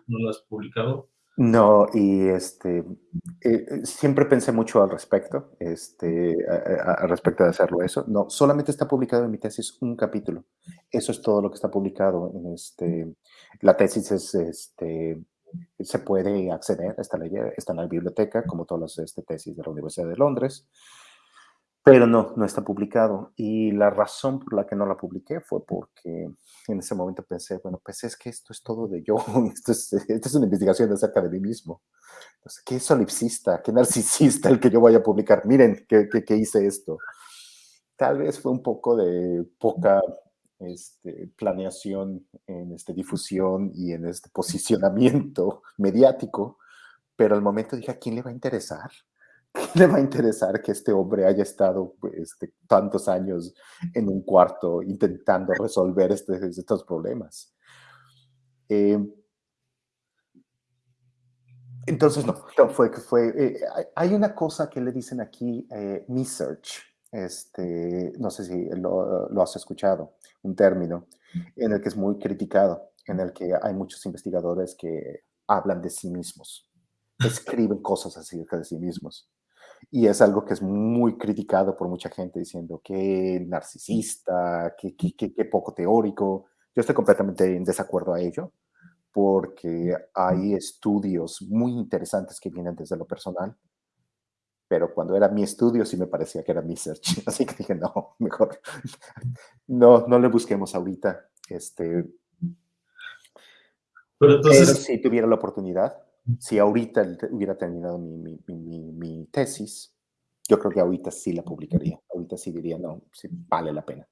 ¿No la, has publicado? No, y este, eh, siempre pensé mucho al respecto, este, al respecto de hacerlo eso. No, solamente está publicado en mi tesis un capítulo. Eso es todo lo que está publicado en este. La tesis es, este, se puede acceder, está, está en la biblioteca, como todas las este, tesis de la Universidad de Londres pero no, no está publicado. Y la razón por la que no la publiqué fue porque en ese momento pensé, bueno, pues es que esto es todo de yo, esto es, esto es una investigación acerca de mí mismo. Entonces, ¿qué solipsista, qué narcisista el que yo vaya a publicar? Miren que, que, hice esto. Tal vez fue un poco de poca este, planeación en este, difusión y en este posicionamiento mediático, pero al momento dije, ¿a quién le va a interesar? le va a interesar que este hombre haya estado este, tantos años en un cuarto intentando resolver este, estos problemas? Eh, entonces, no, fue que fue. Eh, hay una cosa que le dicen aquí, eh, research, este, no sé si lo, lo, has escuchado, un término en el que es muy criticado, en el que hay muchos investigadores que hablan de sí mismos, escriben cosas acerca de sí mismos. Y es algo que es muy criticado por mucha gente diciendo que narcisista, que, que, poco teórico. Yo estoy completamente en desacuerdo a ello porque hay estudios muy interesantes que vienen desde lo personal, pero cuando era mi estudio sí me parecía que era mi search, así que dije, no, mejor no, no le busquemos ahorita. Este, pero entonces... si tuviera la oportunidad, si ahorita hubiera terminado mi, mi, mi, tesis, yo creo que ahorita sí la publicaría. Ahorita sí diría, no, sí vale la pena.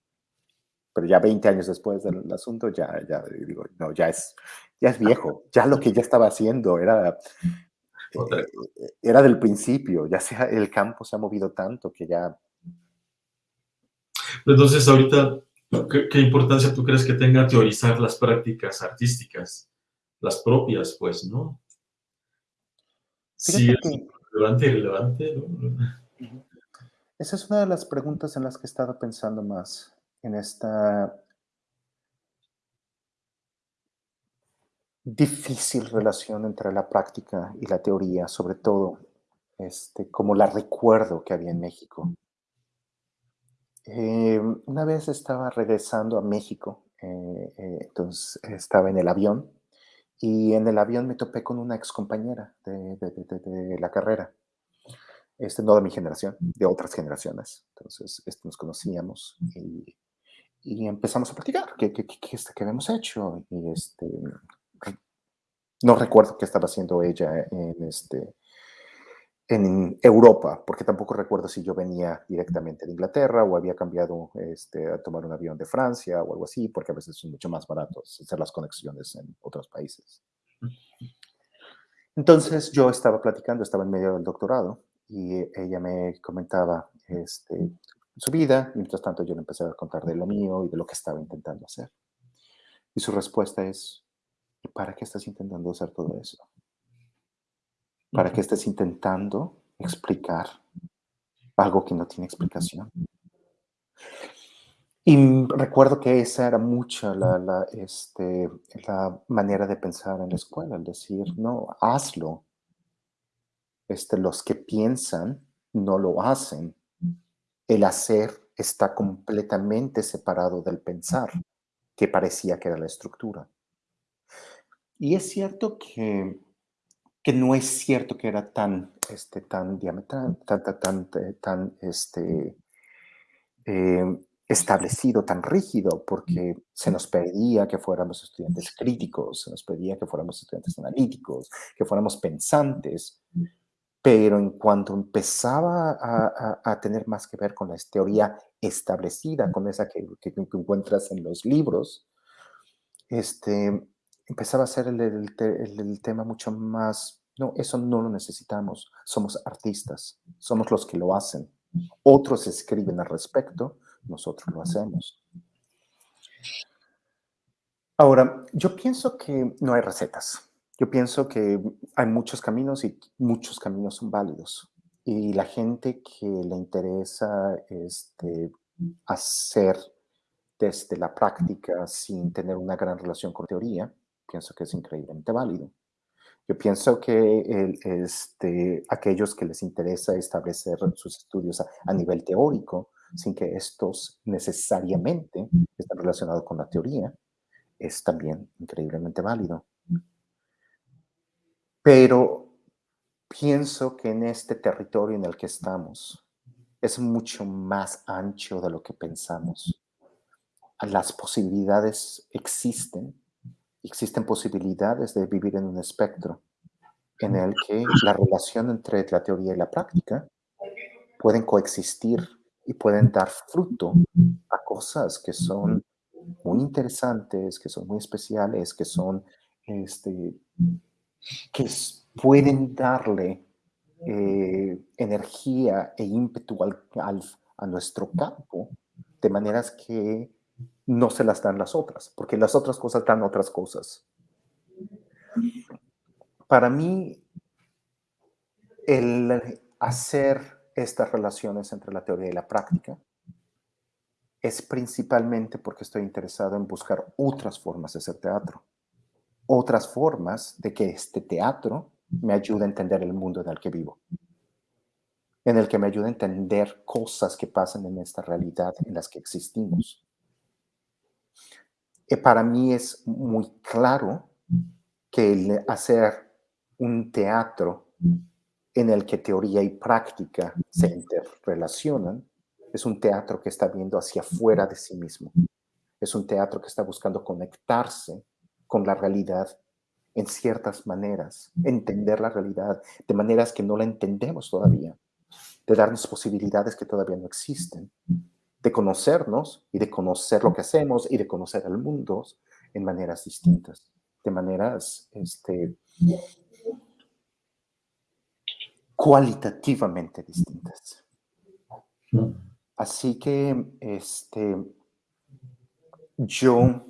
Pero ya 20 años después del asunto, ya, ya digo, no, ya es, ya es viejo. Ya lo que ya estaba haciendo era, eh, era del principio. Ya sea, el campo se ha movido tanto que ya... Entonces, ahorita, ¿qué, qué importancia tú crees que tenga teorizar las prácticas artísticas? Las propias, pues, ¿no? Sí, es relevante y relevante. Esa es una de las preguntas en las que he estado pensando más en esta difícil relación entre la práctica y la teoría, sobre todo este, como la recuerdo que había en México. Eh, una vez estaba regresando a México, eh, eh, entonces estaba en el avión y en el avión me topé con una ex compañera de, de, la carrera. Este, no de mi generación, de otras generaciones. Entonces, este, nos conocíamos y, y, empezamos a platicar qué, qué, qué, este, qué habíamos hecho. Y este, no recuerdo qué estaba haciendo ella en, este, en Europa, porque tampoco recuerdo si yo venía directamente de Inglaterra o había cambiado este, a tomar un avión de Francia o algo así, porque a veces son mucho más baratos hacer las conexiones en otros países. Entonces yo estaba platicando, estaba en medio del doctorado y ella me comentaba este, su vida, mientras tanto yo le empecé a contar de lo mío y de lo que estaba intentando hacer. Y su respuesta es, ¿y para qué estás intentando hacer todo eso? Para que estés intentando explicar algo que no tiene explicación. Y recuerdo que esa era mucha la, este, la manera de pensar en la escuela, el decir, no, hazlo. Este, los que piensan no lo hacen. El hacer está completamente separado del pensar, que parecía que era la estructura. Y es cierto que que no es cierto que era tan, este, tan diametral, tan, tan, tan, este, em, establecido, tan rígido, porque se nos pedía que fuéramos estudiantes críticos, se nos pedía que fuéramos estudiantes analíticos, que fuéramos pensantes, pero en cuanto empezaba a, tener más que ver con la teoría establecida, con esa que, que, encuentras en los libros, este, empezaba a ser el, tema mucho más, no, eso no lo necesitamos, somos artistas, somos los que lo hacen. Otros escriben al respecto, nosotros lo hacemos. Ahora, yo pienso que no hay recetas. Yo pienso que hay muchos caminos y muchos caminos son válidos. Y la gente que le interesa este, hacer desde la práctica sin tener una gran relación con teoría, pienso que es increíblemente válido. Yo pienso que este, aquellos que les interesa establecer sus estudios a, nivel teórico, sin que estos necesariamente estén relacionados con la teoría, es también increíblemente válido. Pero pienso que en este territorio en el que estamos es mucho más ancho de lo que pensamos. Las posibilidades existen existen posibilidades de vivir en un espectro en el que la relación entre la teoría y la práctica pueden coexistir y pueden dar fruto a cosas que son muy interesantes, que son muy especiales, que son, este, que pueden darle eh, energía e ímpetu a nuestro campo de maneras que no se las dan las otras, porque las otras cosas dan otras cosas. Para mí, el hacer estas relaciones entre la teoría y la práctica es principalmente porque estoy interesado en buscar otras formas de hacer teatro, otras formas de que este teatro me ayude a entender el mundo en el que vivo, en el que me ayude a entender cosas que pasan en esta realidad en las que existimos para mí es muy claro que el hacer un teatro en el que teoría y práctica se interrelacionan es un teatro que está viendo hacia afuera de sí mismo. Es un teatro que está buscando conectarse con la realidad en ciertas maneras, entender la realidad de maneras que no la entendemos todavía, de darnos posibilidades que todavía no existen de conocernos y de conocer lo que hacemos y de conocer al mundo en maneras distintas, de maneras este, cualitativamente distintas. Así que este, yo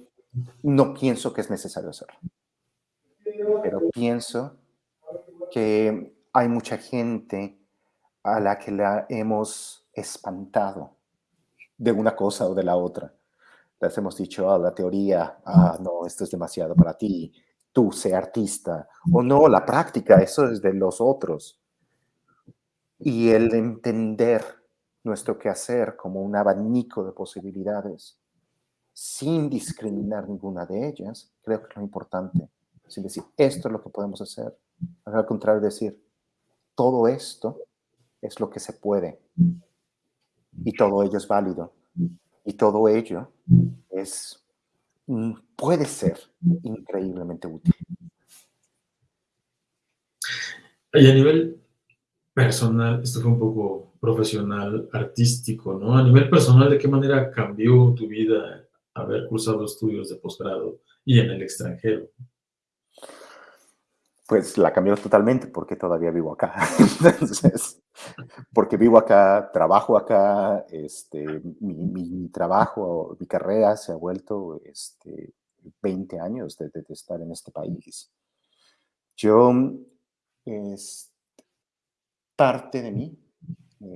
no pienso que es necesario hacerlo, pero pienso que hay mucha gente a la que la hemos espantado de una cosa o de la otra. Les hemos dicho, ah, la teoría, ah, no, esto es demasiado para ti, tú sé artista, o no, la práctica, eso es de los otros. Y el entender nuestro quehacer como un abanico de posibilidades, sin discriminar ninguna de ellas, creo que es lo importante. Sin decir, esto es lo que podemos hacer. Al contrario, decir, todo esto es lo que se puede y todo ello es válido. Y todo ello es, mm, puede ser increíblemente útil. Y a nivel personal, esto fue un poco profesional, artístico, ¿no? A nivel personal, ¿de qué manera cambió tu vida haber cursado estudios de posgrado y en el extranjero? Pues la cambió totalmente porque todavía vivo acá. Entonces, porque vivo acá, trabajo acá, este, mi, trabajo, mi carrera se ha vuelto este, 20 años de, estar en este país. Yo, es, parte de mí,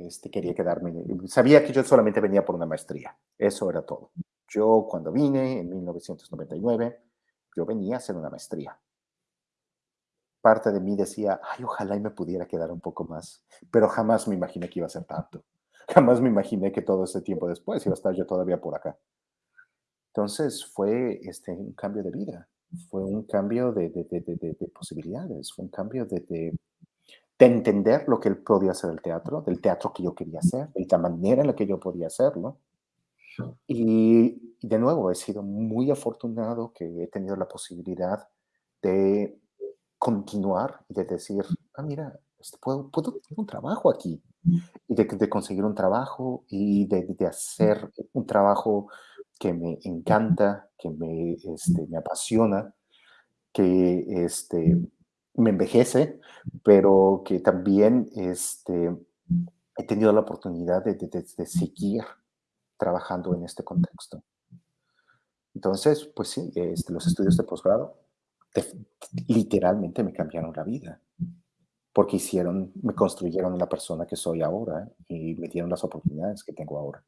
este, quería quedarme, sabía que yo solamente venía por una maestría, eso era todo. Yo cuando vine en 1999, yo venía a hacer una maestría parte de mí decía, ay, ojalá y me pudiera quedar un poco más, pero jamás me imaginé que iba a ser tanto. Jamás me imaginé que todo ese tiempo después iba a estar yo todavía por acá. Entonces fue este, un cambio de vida, fue un cambio de, de, de, de posibilidades, fue un cambio de, entender lo que él podía hacer el teatro, del teatro que yo quería hacer, de la manera en la que yo podía hacerlo. Y de nuevo, he sido muy afortunado que he tenido la posibilidad de continuar y de decir, ah, mira, este, puedo, puedo tener un trabajo aquí. Y de, de conseguir un trabajo y de, de, hacer un trabajo que me encanta, que me, este, me apasiona, que este, me envejece, pero que también este, he tenido la oportunidad de, de, seguir trabajando en este contexto. Entonces, pues sí, este, los estudios de posgrado literalmente me cambiaron la vida, porque hicieron, me construyeron la persona que soy ahora y me dieron las oportunidades que tengo ahora.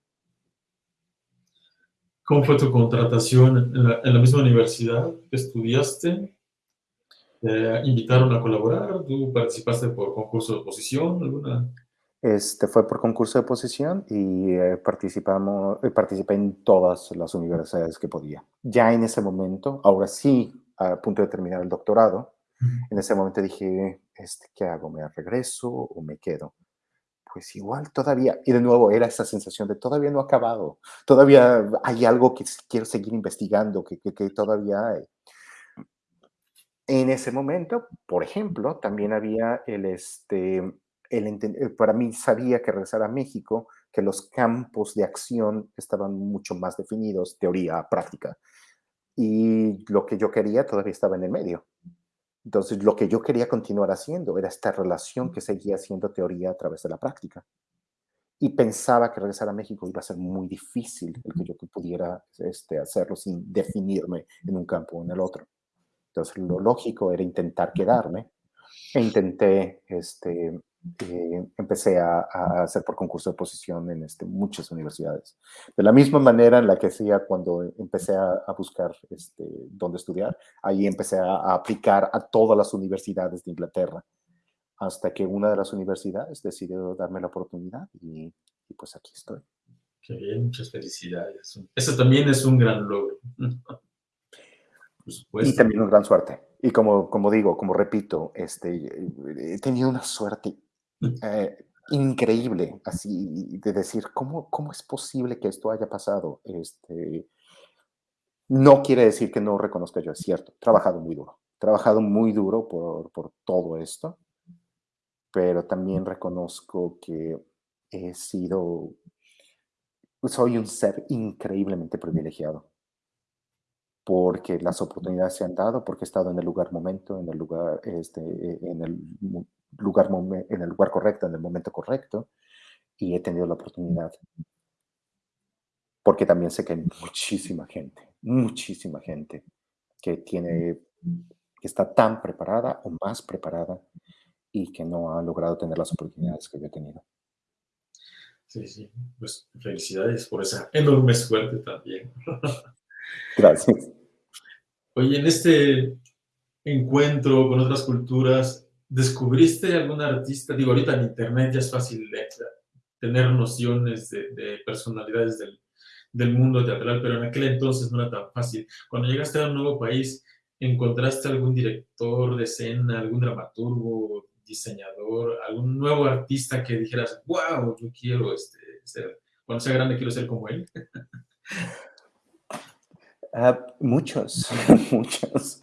¿Cómo fue tu contratación en la, misma universidad que estudiaste? ¿Te invitaron a colaborar? ¿Tú participaste por concurso de oposición? ¿Alguna? Este, fue por concurso de oposición y eh, participamos, eh, participé en todas las universidades que podía. Ya en ese momento, ahora sí, a punto de terminar el doctorado, en ese momento dije, este, ¿qué hago? ¿Me regreso o me quedo? Pues igual todavía, y de nuevo era esa sensación de todavía no ha acabado, todavía hay algo que quiero seguir investigando, que, que, que todavía hay. En ese momento, por ejemplo, también había el, este, el, eh, para mí sabía que regresar a México, que los campos de acción estaban mucho más definidos, teoría, práctica. Y lo que yo quería todavía estaba en el medio. Entonces, lo que yo quería continuar haciendo era esta relación que seguía siendo teoría a través de la práctica. Y pensaba que regresar a México iba a ser muy difícil el que yo pudiera este, hacerlo sin definirme en un campo o en el otro. Entonces, lo lógico era intentar quedarme e intenté este, eh, empecé a, a, hacer por concurso de oposición en este, muchas universidades. De la misma manera en la que hacía cuando empecé a, a buscar este, dónde estudiar, ahí empecé a, a, aplicar a todas las universidades de Inglaterra, hasta que una de las universidades decidió darme la oportunidad y, y pues aquí estoy. Qué bien, muchas felicidades. Eso también es un gran logro. Y también una gran suerte. Y como, como digo, como repito, este, he tenido una suerte eh, increíble, así de decir, ¿cómo, ¿cómo es posible que esto haya pasado? Este, no quiere decir que no reconozca yo, es cierto, he trabajado muy duro, he trabajado muy duro por, por todo esto, pero también reconozco que he sido, soy un ser increíblemente privilegiado porque las oportunidades se han dado, porque he estado en el lugar momento, en el lugar, este, en el lugar, en el lugar correcto, en el momento correcto, y he tenido la oportunidad. Porque también sé que hay muchísima gente, muchísima gente que tiene, que está tan preparada o más preparada y que no ha logrado tener las oportunidades que yo he tenido. Sí, sí, pues felicidades por esa enorme suerte también. Gracias. Oye, en este encuentro con otras culturas, ¿descubriste algún artista? Digo, ahorita en internet ya es fácil tener nociones de, personalidades del, del, mundo teatral, pero en aquel entonces no era tan fácil. Cuando llegaste a un nuevo país, ¿encontraste algún director de escena, algún dramaturgo, diseñador, algún nuevo artista que dijeras, wow, yo quiero este, ser, cuando sea grande quiero ser como él? Uh, muchos, muchos.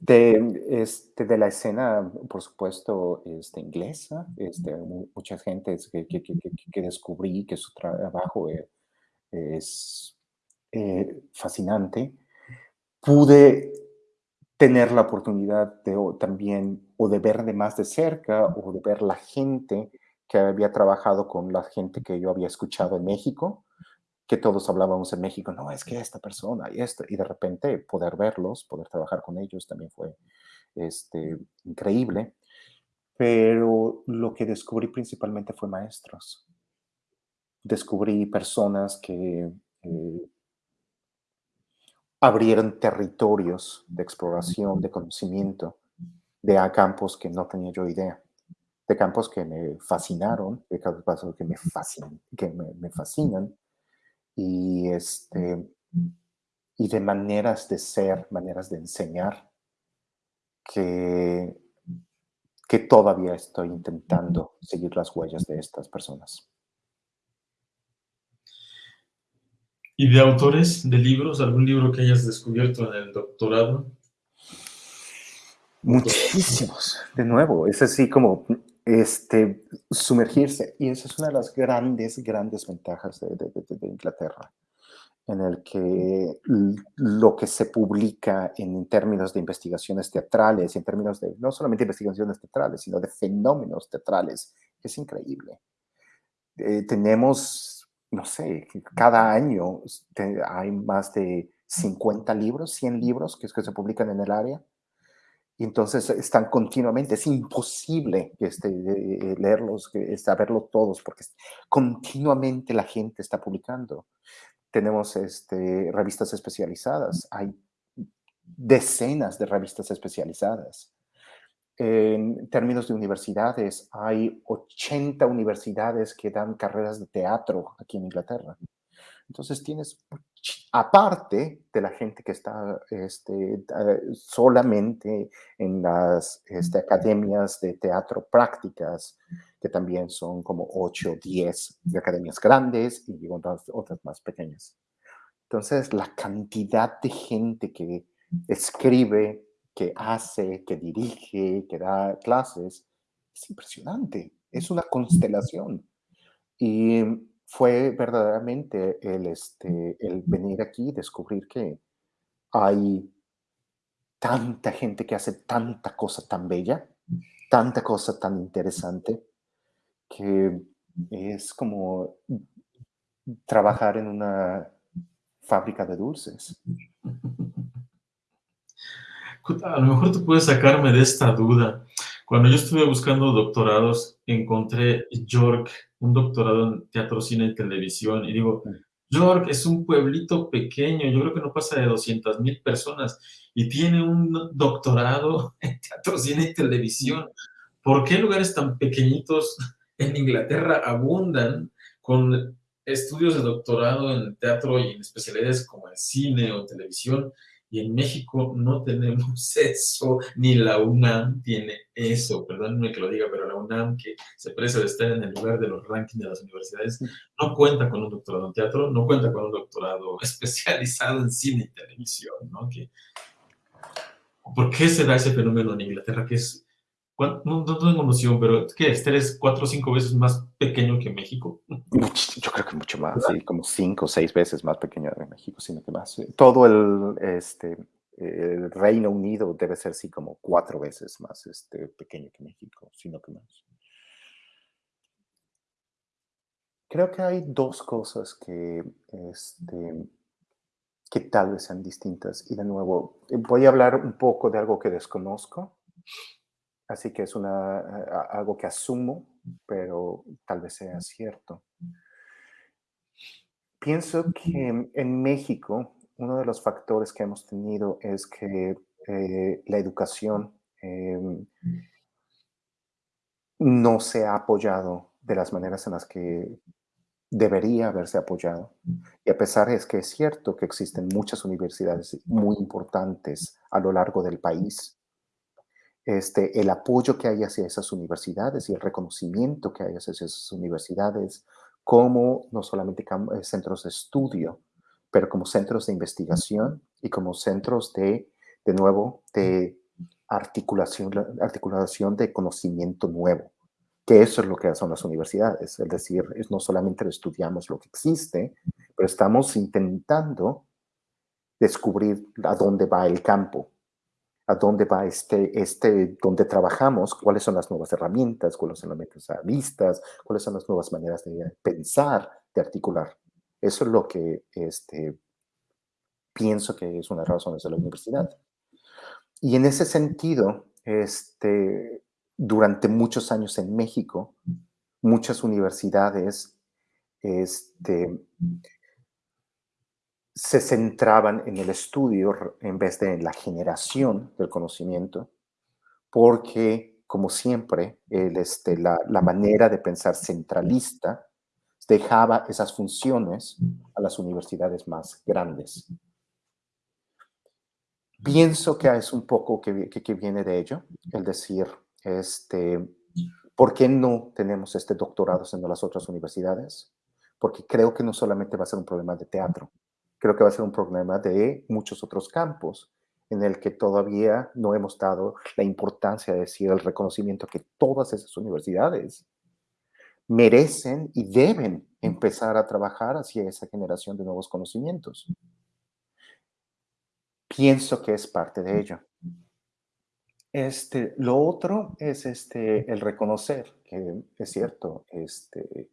De, este, de la escena, por supuesto, este, inglesa, este, mucha gente que, que, que, que, descubrí que su trabajo es, es eh, fascinante. Pude tener la oportunidad de o, también o de ver de más de cerca o de ver la gente que había trabajado con la gente que yo había escuchado en México que todos hablábamos en México, no, es que esta persona y esto, y de repente poder verlos, poder trabajar con ellos también fue este, increíble. Pero lo que descubrí principalmente fue maestros. Descubrí personas que eh, abrieron territorios de exploración, de conocimiento, de a campos que no tenía yo idea, de campos que me fascinaron, de campos que me fascinan, que me, me fascinan y, este, y de maneras de ser, maneras de enseñar, que, que todavía estoy intentando seguir las huellas de estas personas. ¿Y de autores, de libros, algún libro que hayas descubierto en el doctorado? Muchísimos, de nuevo, es así como este, sumergirse. Y esa es una de las grandes, grandes ventajas de, Inglaterra, en el que lo que se publica en términos de investigaciones teatrales, en términos de no solamente investigaciones teatrales, sino de fenómenos teatrales, es increíble. Eh, tenemos, no sé, cada año hay más de 50 libros, 100 libros que, que se publican en el área y entonces están continuamente, es imposible este, eh, leerlos, saberlos todos, porque continuamente la gente está publicando. Tenemos este, revistas especializadas, hay decenas de revistas especializadas. En términos de universidades, hay 80 universidades que dan carreras de teatro aquí en Inglaterra. Entonces tienes, aparte de la gente que está este, solamente en las este, academias de teatro prácticas, que también son como 8 o 10 de academias grandes y otras, otras más pequeñas. Entonces, la cantidad de gente que escribe, que hace, que dirige, que da clases, es impresionante. Es una constelación. Y fue verdaderamente el, este, el venir aquí y descubrir que hay tanta gente que hace tanta cosa tan bella, tanta cosa tan interesante, que es como trabajar en una fábrica de dulces. A lo mejor tú puedes sacarme de esta duda. Cuando yo estuve buscando doctorados, encontré York, un doctorado en teatro, cine y televisión, y digo, York es un pueblito pequeño, yo creo que no pasa de 200 mil personas, y tiene un doctorado en teatro, cine y televisión. ¿Por qué lugares tan pequeñitos en Inglaterra abundan con estudios de doctorado en teatro y en especialidades como en cine o televisión? Y en México no tenemos eso, ni la UNAM tiene eso, perdónenme que lo diga, pero la UNAM, que se precia de estar en el lugar de los rankings de las universidades, no cuenta con un doctorado en teatro, no cuenta con un doctorado especializado en cine y televisión, ¿no? Que, ¿Por qué se da ese fenómeno en Inglaterra? Que es, no, no tengo noción, pero ¿qué es? ¿Tres, cuatro o cinco veces más pequeño que México? Yo creo que mucho más, sí, como cinco o seis veces más pequeño que México, sino que más. Todo el, este, el Reino Unido debe ser, sí, como cuatro veces más este, pequeño que México, sino que más. Creo que hay dos cosas que, este, que tal vez sean distintas. Y de nuevo, voy a hablar un poco de algo que desconozco, así que es una, algo que asumo pero tal vez sea cierto. Pienso que en México uno de los factores que hemos tenido es que eh, la educación em, no se ha apoyado de las maneras en las que debería haberse apoyado. Y a pesar de que es cierto que existen muchas universidades muy importantes a lo largo del país, este, el apoyo que hay hacia esas universidades y el reconocimiento que hay hacia esas universidades como no solamente eh, centros de estudio, pero como centros de investigación y como centros de, de nuevo, de articulación, articulación de conocimiento nuevo, que eso es lo que son las universidades, es decir, no solamente estudiamos lo que existe, pero estamos intentando descubrir a dónde va el campo, a dónde va este, este, donde trabajamos, cuáles son las nuevas herramientas, cuáles son las metas vistas, cuáles son las nuevas maneras de pensar, de articular. Eso es lo que este, pienso que es una de las razones de la universidad. Y en ese sentido, este, durante muchos años en México, muchas universidades este, se centraban en el estudio en vez de en la generación del conocimiento, porque, como siempre, el, este, la, manera de pensar centralista dejaba esas funciones a las universidades más grandes. Pienso que es un poco que, que, que, viene de ello, el decir, este, ¿por qué no tenemos este doctorado en las otras universidades? Porque creo que no solamente va a ser un problema de teatro, creo que va a ser un problema de muchos otros campos en el que todavía no hemos dado la importancia de decir el reconocimiento que todas esas universidades merecen y deben empezar a trabajar hacia esa generación de nuevos conocimientos. Pienso que es parte de ello. Este, lo otro es este, el reconocer, que es cierto, este,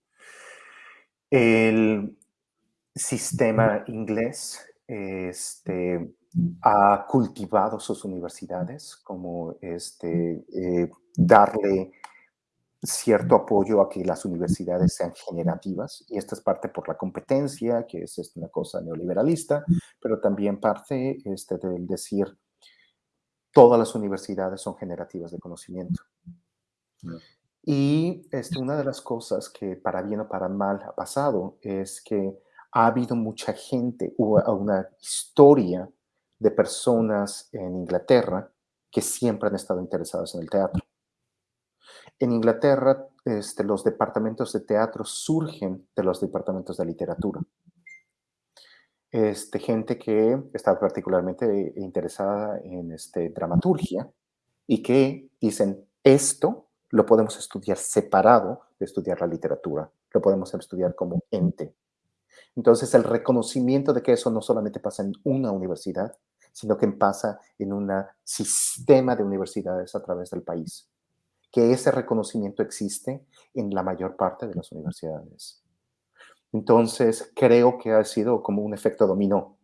el, sistema inglés este, ha cultivado sus universidades, como este, eh, darle cierto apoyo a que las universidades sean generativas, y esta es parte por la competencia, que es este, una cosa neoliberalista, pero también parte este, del decir, todas las universidades son generativas de conocimiento. Y este, una de las cosas que para bien o para mal ha pasado es que ha habido mucha gente, hubo una historia de personas en Inglaterra que siempre han estado interesados en el teatro. En Inglaterra, este, los departamentos de teatro surgen de los departamentos de literatura. Este, gente que está particularmente interesada en este, dramaturgia y que dicen, esto lo podemos estudiar separado de estudiar la literatura, lo podemos estudiar como ente. Entonces, el reconocimiento de que eso no solamente pasa en una universidad, sino que pasa en un sistema de universidades a través del país. Que ese reconocimiento existe en la mayor parte de las universidades. Entonces, creo que ha sido como un efecto dominó.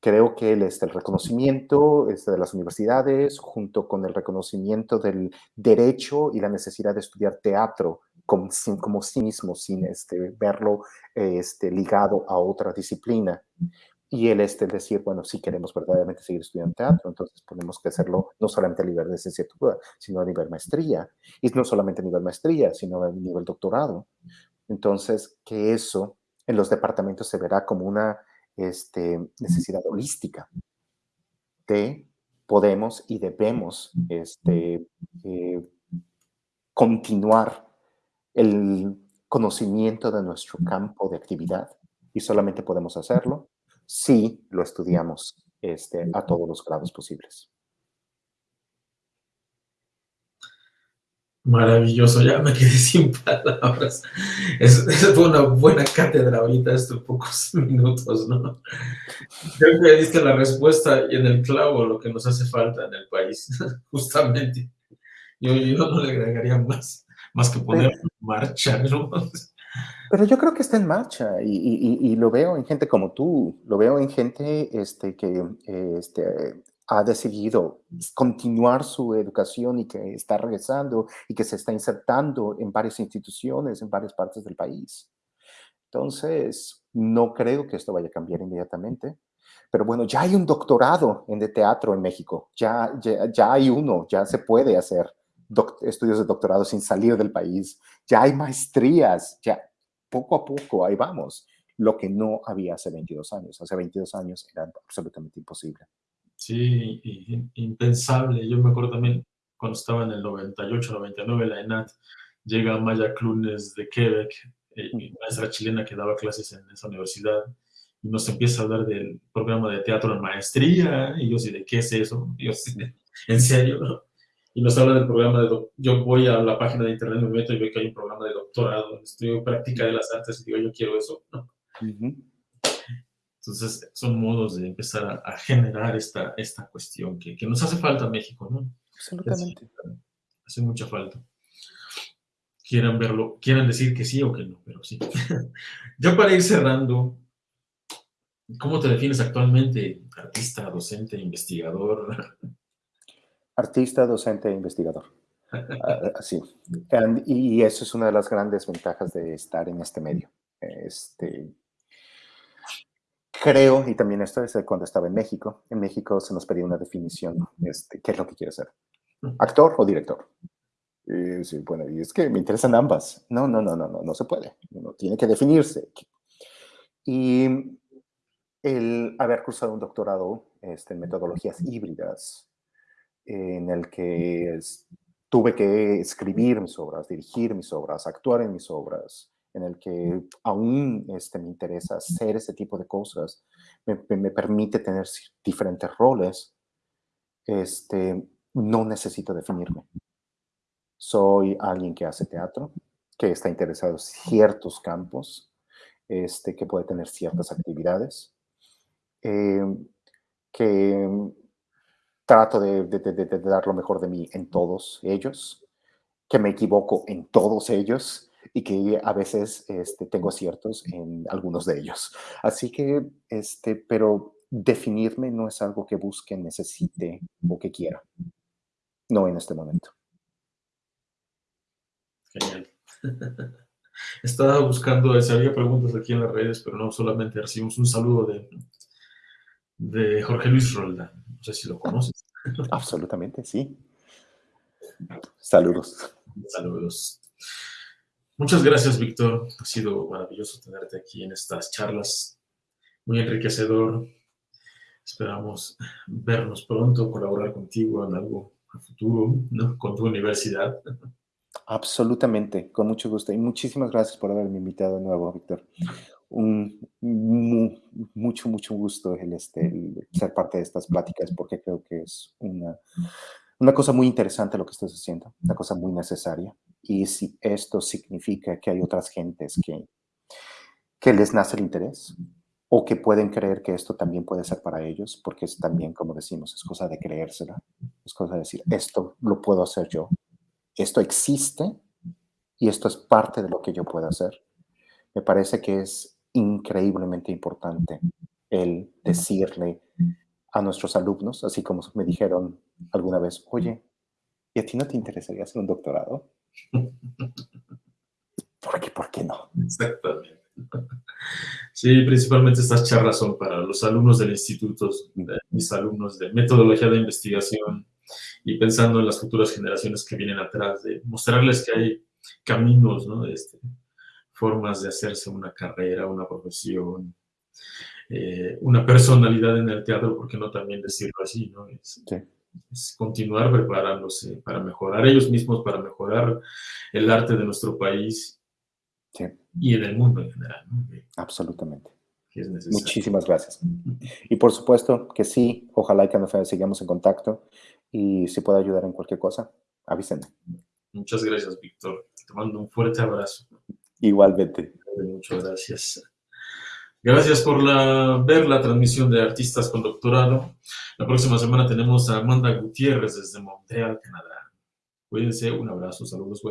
Creo que el, este, el reconocimiento este, de las universidades, junto con el reconocimiento del derecho y la necesidad de estudiar teatro como, como sí mismo, sin este, verlo este, ligado a otra disciplina, y el este decir, bueno, si queremos verdaderamente seguir estudiando teatro, entonces tenemos que hacerlo no solamente a nivel de licenciatura, sino a nivel maestría. Y no solamente a nivel maestría, sino a nivel doctorado. Entonces, que eso en los departamentos se verá como una este, necesidad holística de podemos y debemos este, eh, continuar el conocimiento de nuestro campo de actividad y solamente podemos hacerlo si lo estudiamos este, a todos los grados posibles. Maravilloso, ya me quedé sin palabras. Es, fue una buena cátedra ahorita, estos pocos minutos, ¿no? Creo que diste la respuesta y en el clavo lo que nos hace falta en el país, justamente. Yo, yo no le agregaría más, más que poner en marcha, ¿no? Pero yo creo que está en marcha y, lo veo en gente como tú, lo veo en gente este, que este, ha decidido continuar su educación y que está regresando y que se está insertando en varias instituciones en varias partes del país. Entonces, no creo que esto vaya a cambiar inmediatamente. Pero bueno, ya hay un doctorado en de teatro en México, ya, ya, ya hay uno, ya se puede hacer estudios de doctorado sin salir del país, ya hay maestrías, ya poco a poco ahí vamos, lo que no había hace 22 años. Hace 22 años era absolutamente imposible. Sí, impensable. Yo me acuerdo también cuando estaba en el 98, 99, la ENAT, llega Maya Clunes de Quebec, eh, maestra chilena que daba clases en esa universidad, y nos empieza a hablar del programa de teatro en maestría, y yo sí, ¿de qué es eso? Y yo sí, ¿en serio? Y nos habla del programa de... Yo voy a la página de internet, me meto y veo que hay un programa de doctorado, estudio práctica de las artes y digo, yo quiero eso. Entonces, son modos de empezar a, generar esta, esta cuestión que, que, nos hace falta a México, ¿no? Absolutamente. Hace, mucha falta. Quieran verlo, quieran decir que sí o que no, pero sí. ya para ir cerrando, ¿cómo te defines actualmente? Artista, docente, investigador. Artista, docente e investigador. Así. y eso es una de las grandes ventajas de estar en este medio. Este, creo, y también esto es cuando estaba en México, en México se nos pedía una definición, este, ¿qué es lo que quiere ser? ¿Actor o director? Y, bueno, y es que me interesan ambas. No, no, no, no, no, no se puede. Uno tiene que definirse. Y el haber cursado un doctorado este, en metodologías híbridas en el que tuve que escribir mis obras, dirigir mis obras, actuar en mis obras, en el que aún este, me interesa hacer ese tipo de cosas, me, me permite tener diferentes roles, este, no necesito definirme. Soy alguien que hace teatro, que está interesado en ciertos campos, este, que puede tener ciertas actividades, eh, que trato de, dar lo mejor de mí en todos ellos, que me equivoco en todos ellos y que a veces este, tengo aciertos en algunos de ellos. Así que, este, pero definirme no es algo que busque, necesite o que quiera. No en este momento. Genial. Estaba buscando, si había preguntas aquí en las redes, pero no solamente recibimos un saludo de, de Jorge Luis Rolda. No sé si lo conoces. Absolutamente, sí. Saludos. Saludos. Muchas gracias, Víctor. Ha sido maravilloso tenerte aquí en estas charlas. Muy enriquecedor. Esperamos vernos pronto, colaborar contigo en algo a futuro, ¿no? con tu universidad. Absolutamente, con mucho gusto. Y muchísimas gracias por haberme invitado de nuevo, Víctor. Un mucho, mucho gusto el, este, ser parte de estas pláticas porque creo que es una, una cosa muy interesante lo que estás haciendo, una cosa muy necesaria. Y si esto significa que hay otras gentes que, que les nace el interés o que pueden creer que esto también puede ser para ellos, porque es también, como decimos, es cosa de creérsela, es cosa de decir, esto lo puedo hacer yo, esto existe y esto es parte de lo que yo puedo hacer. Me parece que es increíblemente importante el decirle a nuestros alumnos, así como me dijeron alguna vez, oye, ¿y a ti no te interesaría hacer un doctorado? ¿Por qué? ¿Por qué no? Exactamente. Sí, principalmente estas charlas son para los alumnos del instituto, mis alumnos de metodología de investigación y pensando en las futuras generaciones que vienen atrás, de mostrarles que hay caminos, ¿no? Este, formas de hacerse una carrera, una profesión, eh, una personalidad en el teatro, ¿por qué no también decirlo así? ¿no? Es, continuar preparándose para mejorar ellos mismos, para mejorar el arte de nuestro país y en el mundo en general. Absolutamente. Muchísimas gracias. Y por supuesto que sí, ojalá que nos sigamos en contacto y si puedo ayudar en cualquier cosa, avísenme. Muchas gracias, Víctor. Te mando un fuerte abrazo. Igualmente. Muchas gracias. Gracias por la, ver la transmisión de Artistas con Doctorado. La próxima semana tenemos a Amanda Gutiérrez desde Montreal, Canadá. Cuídense, un abrazo, saludos.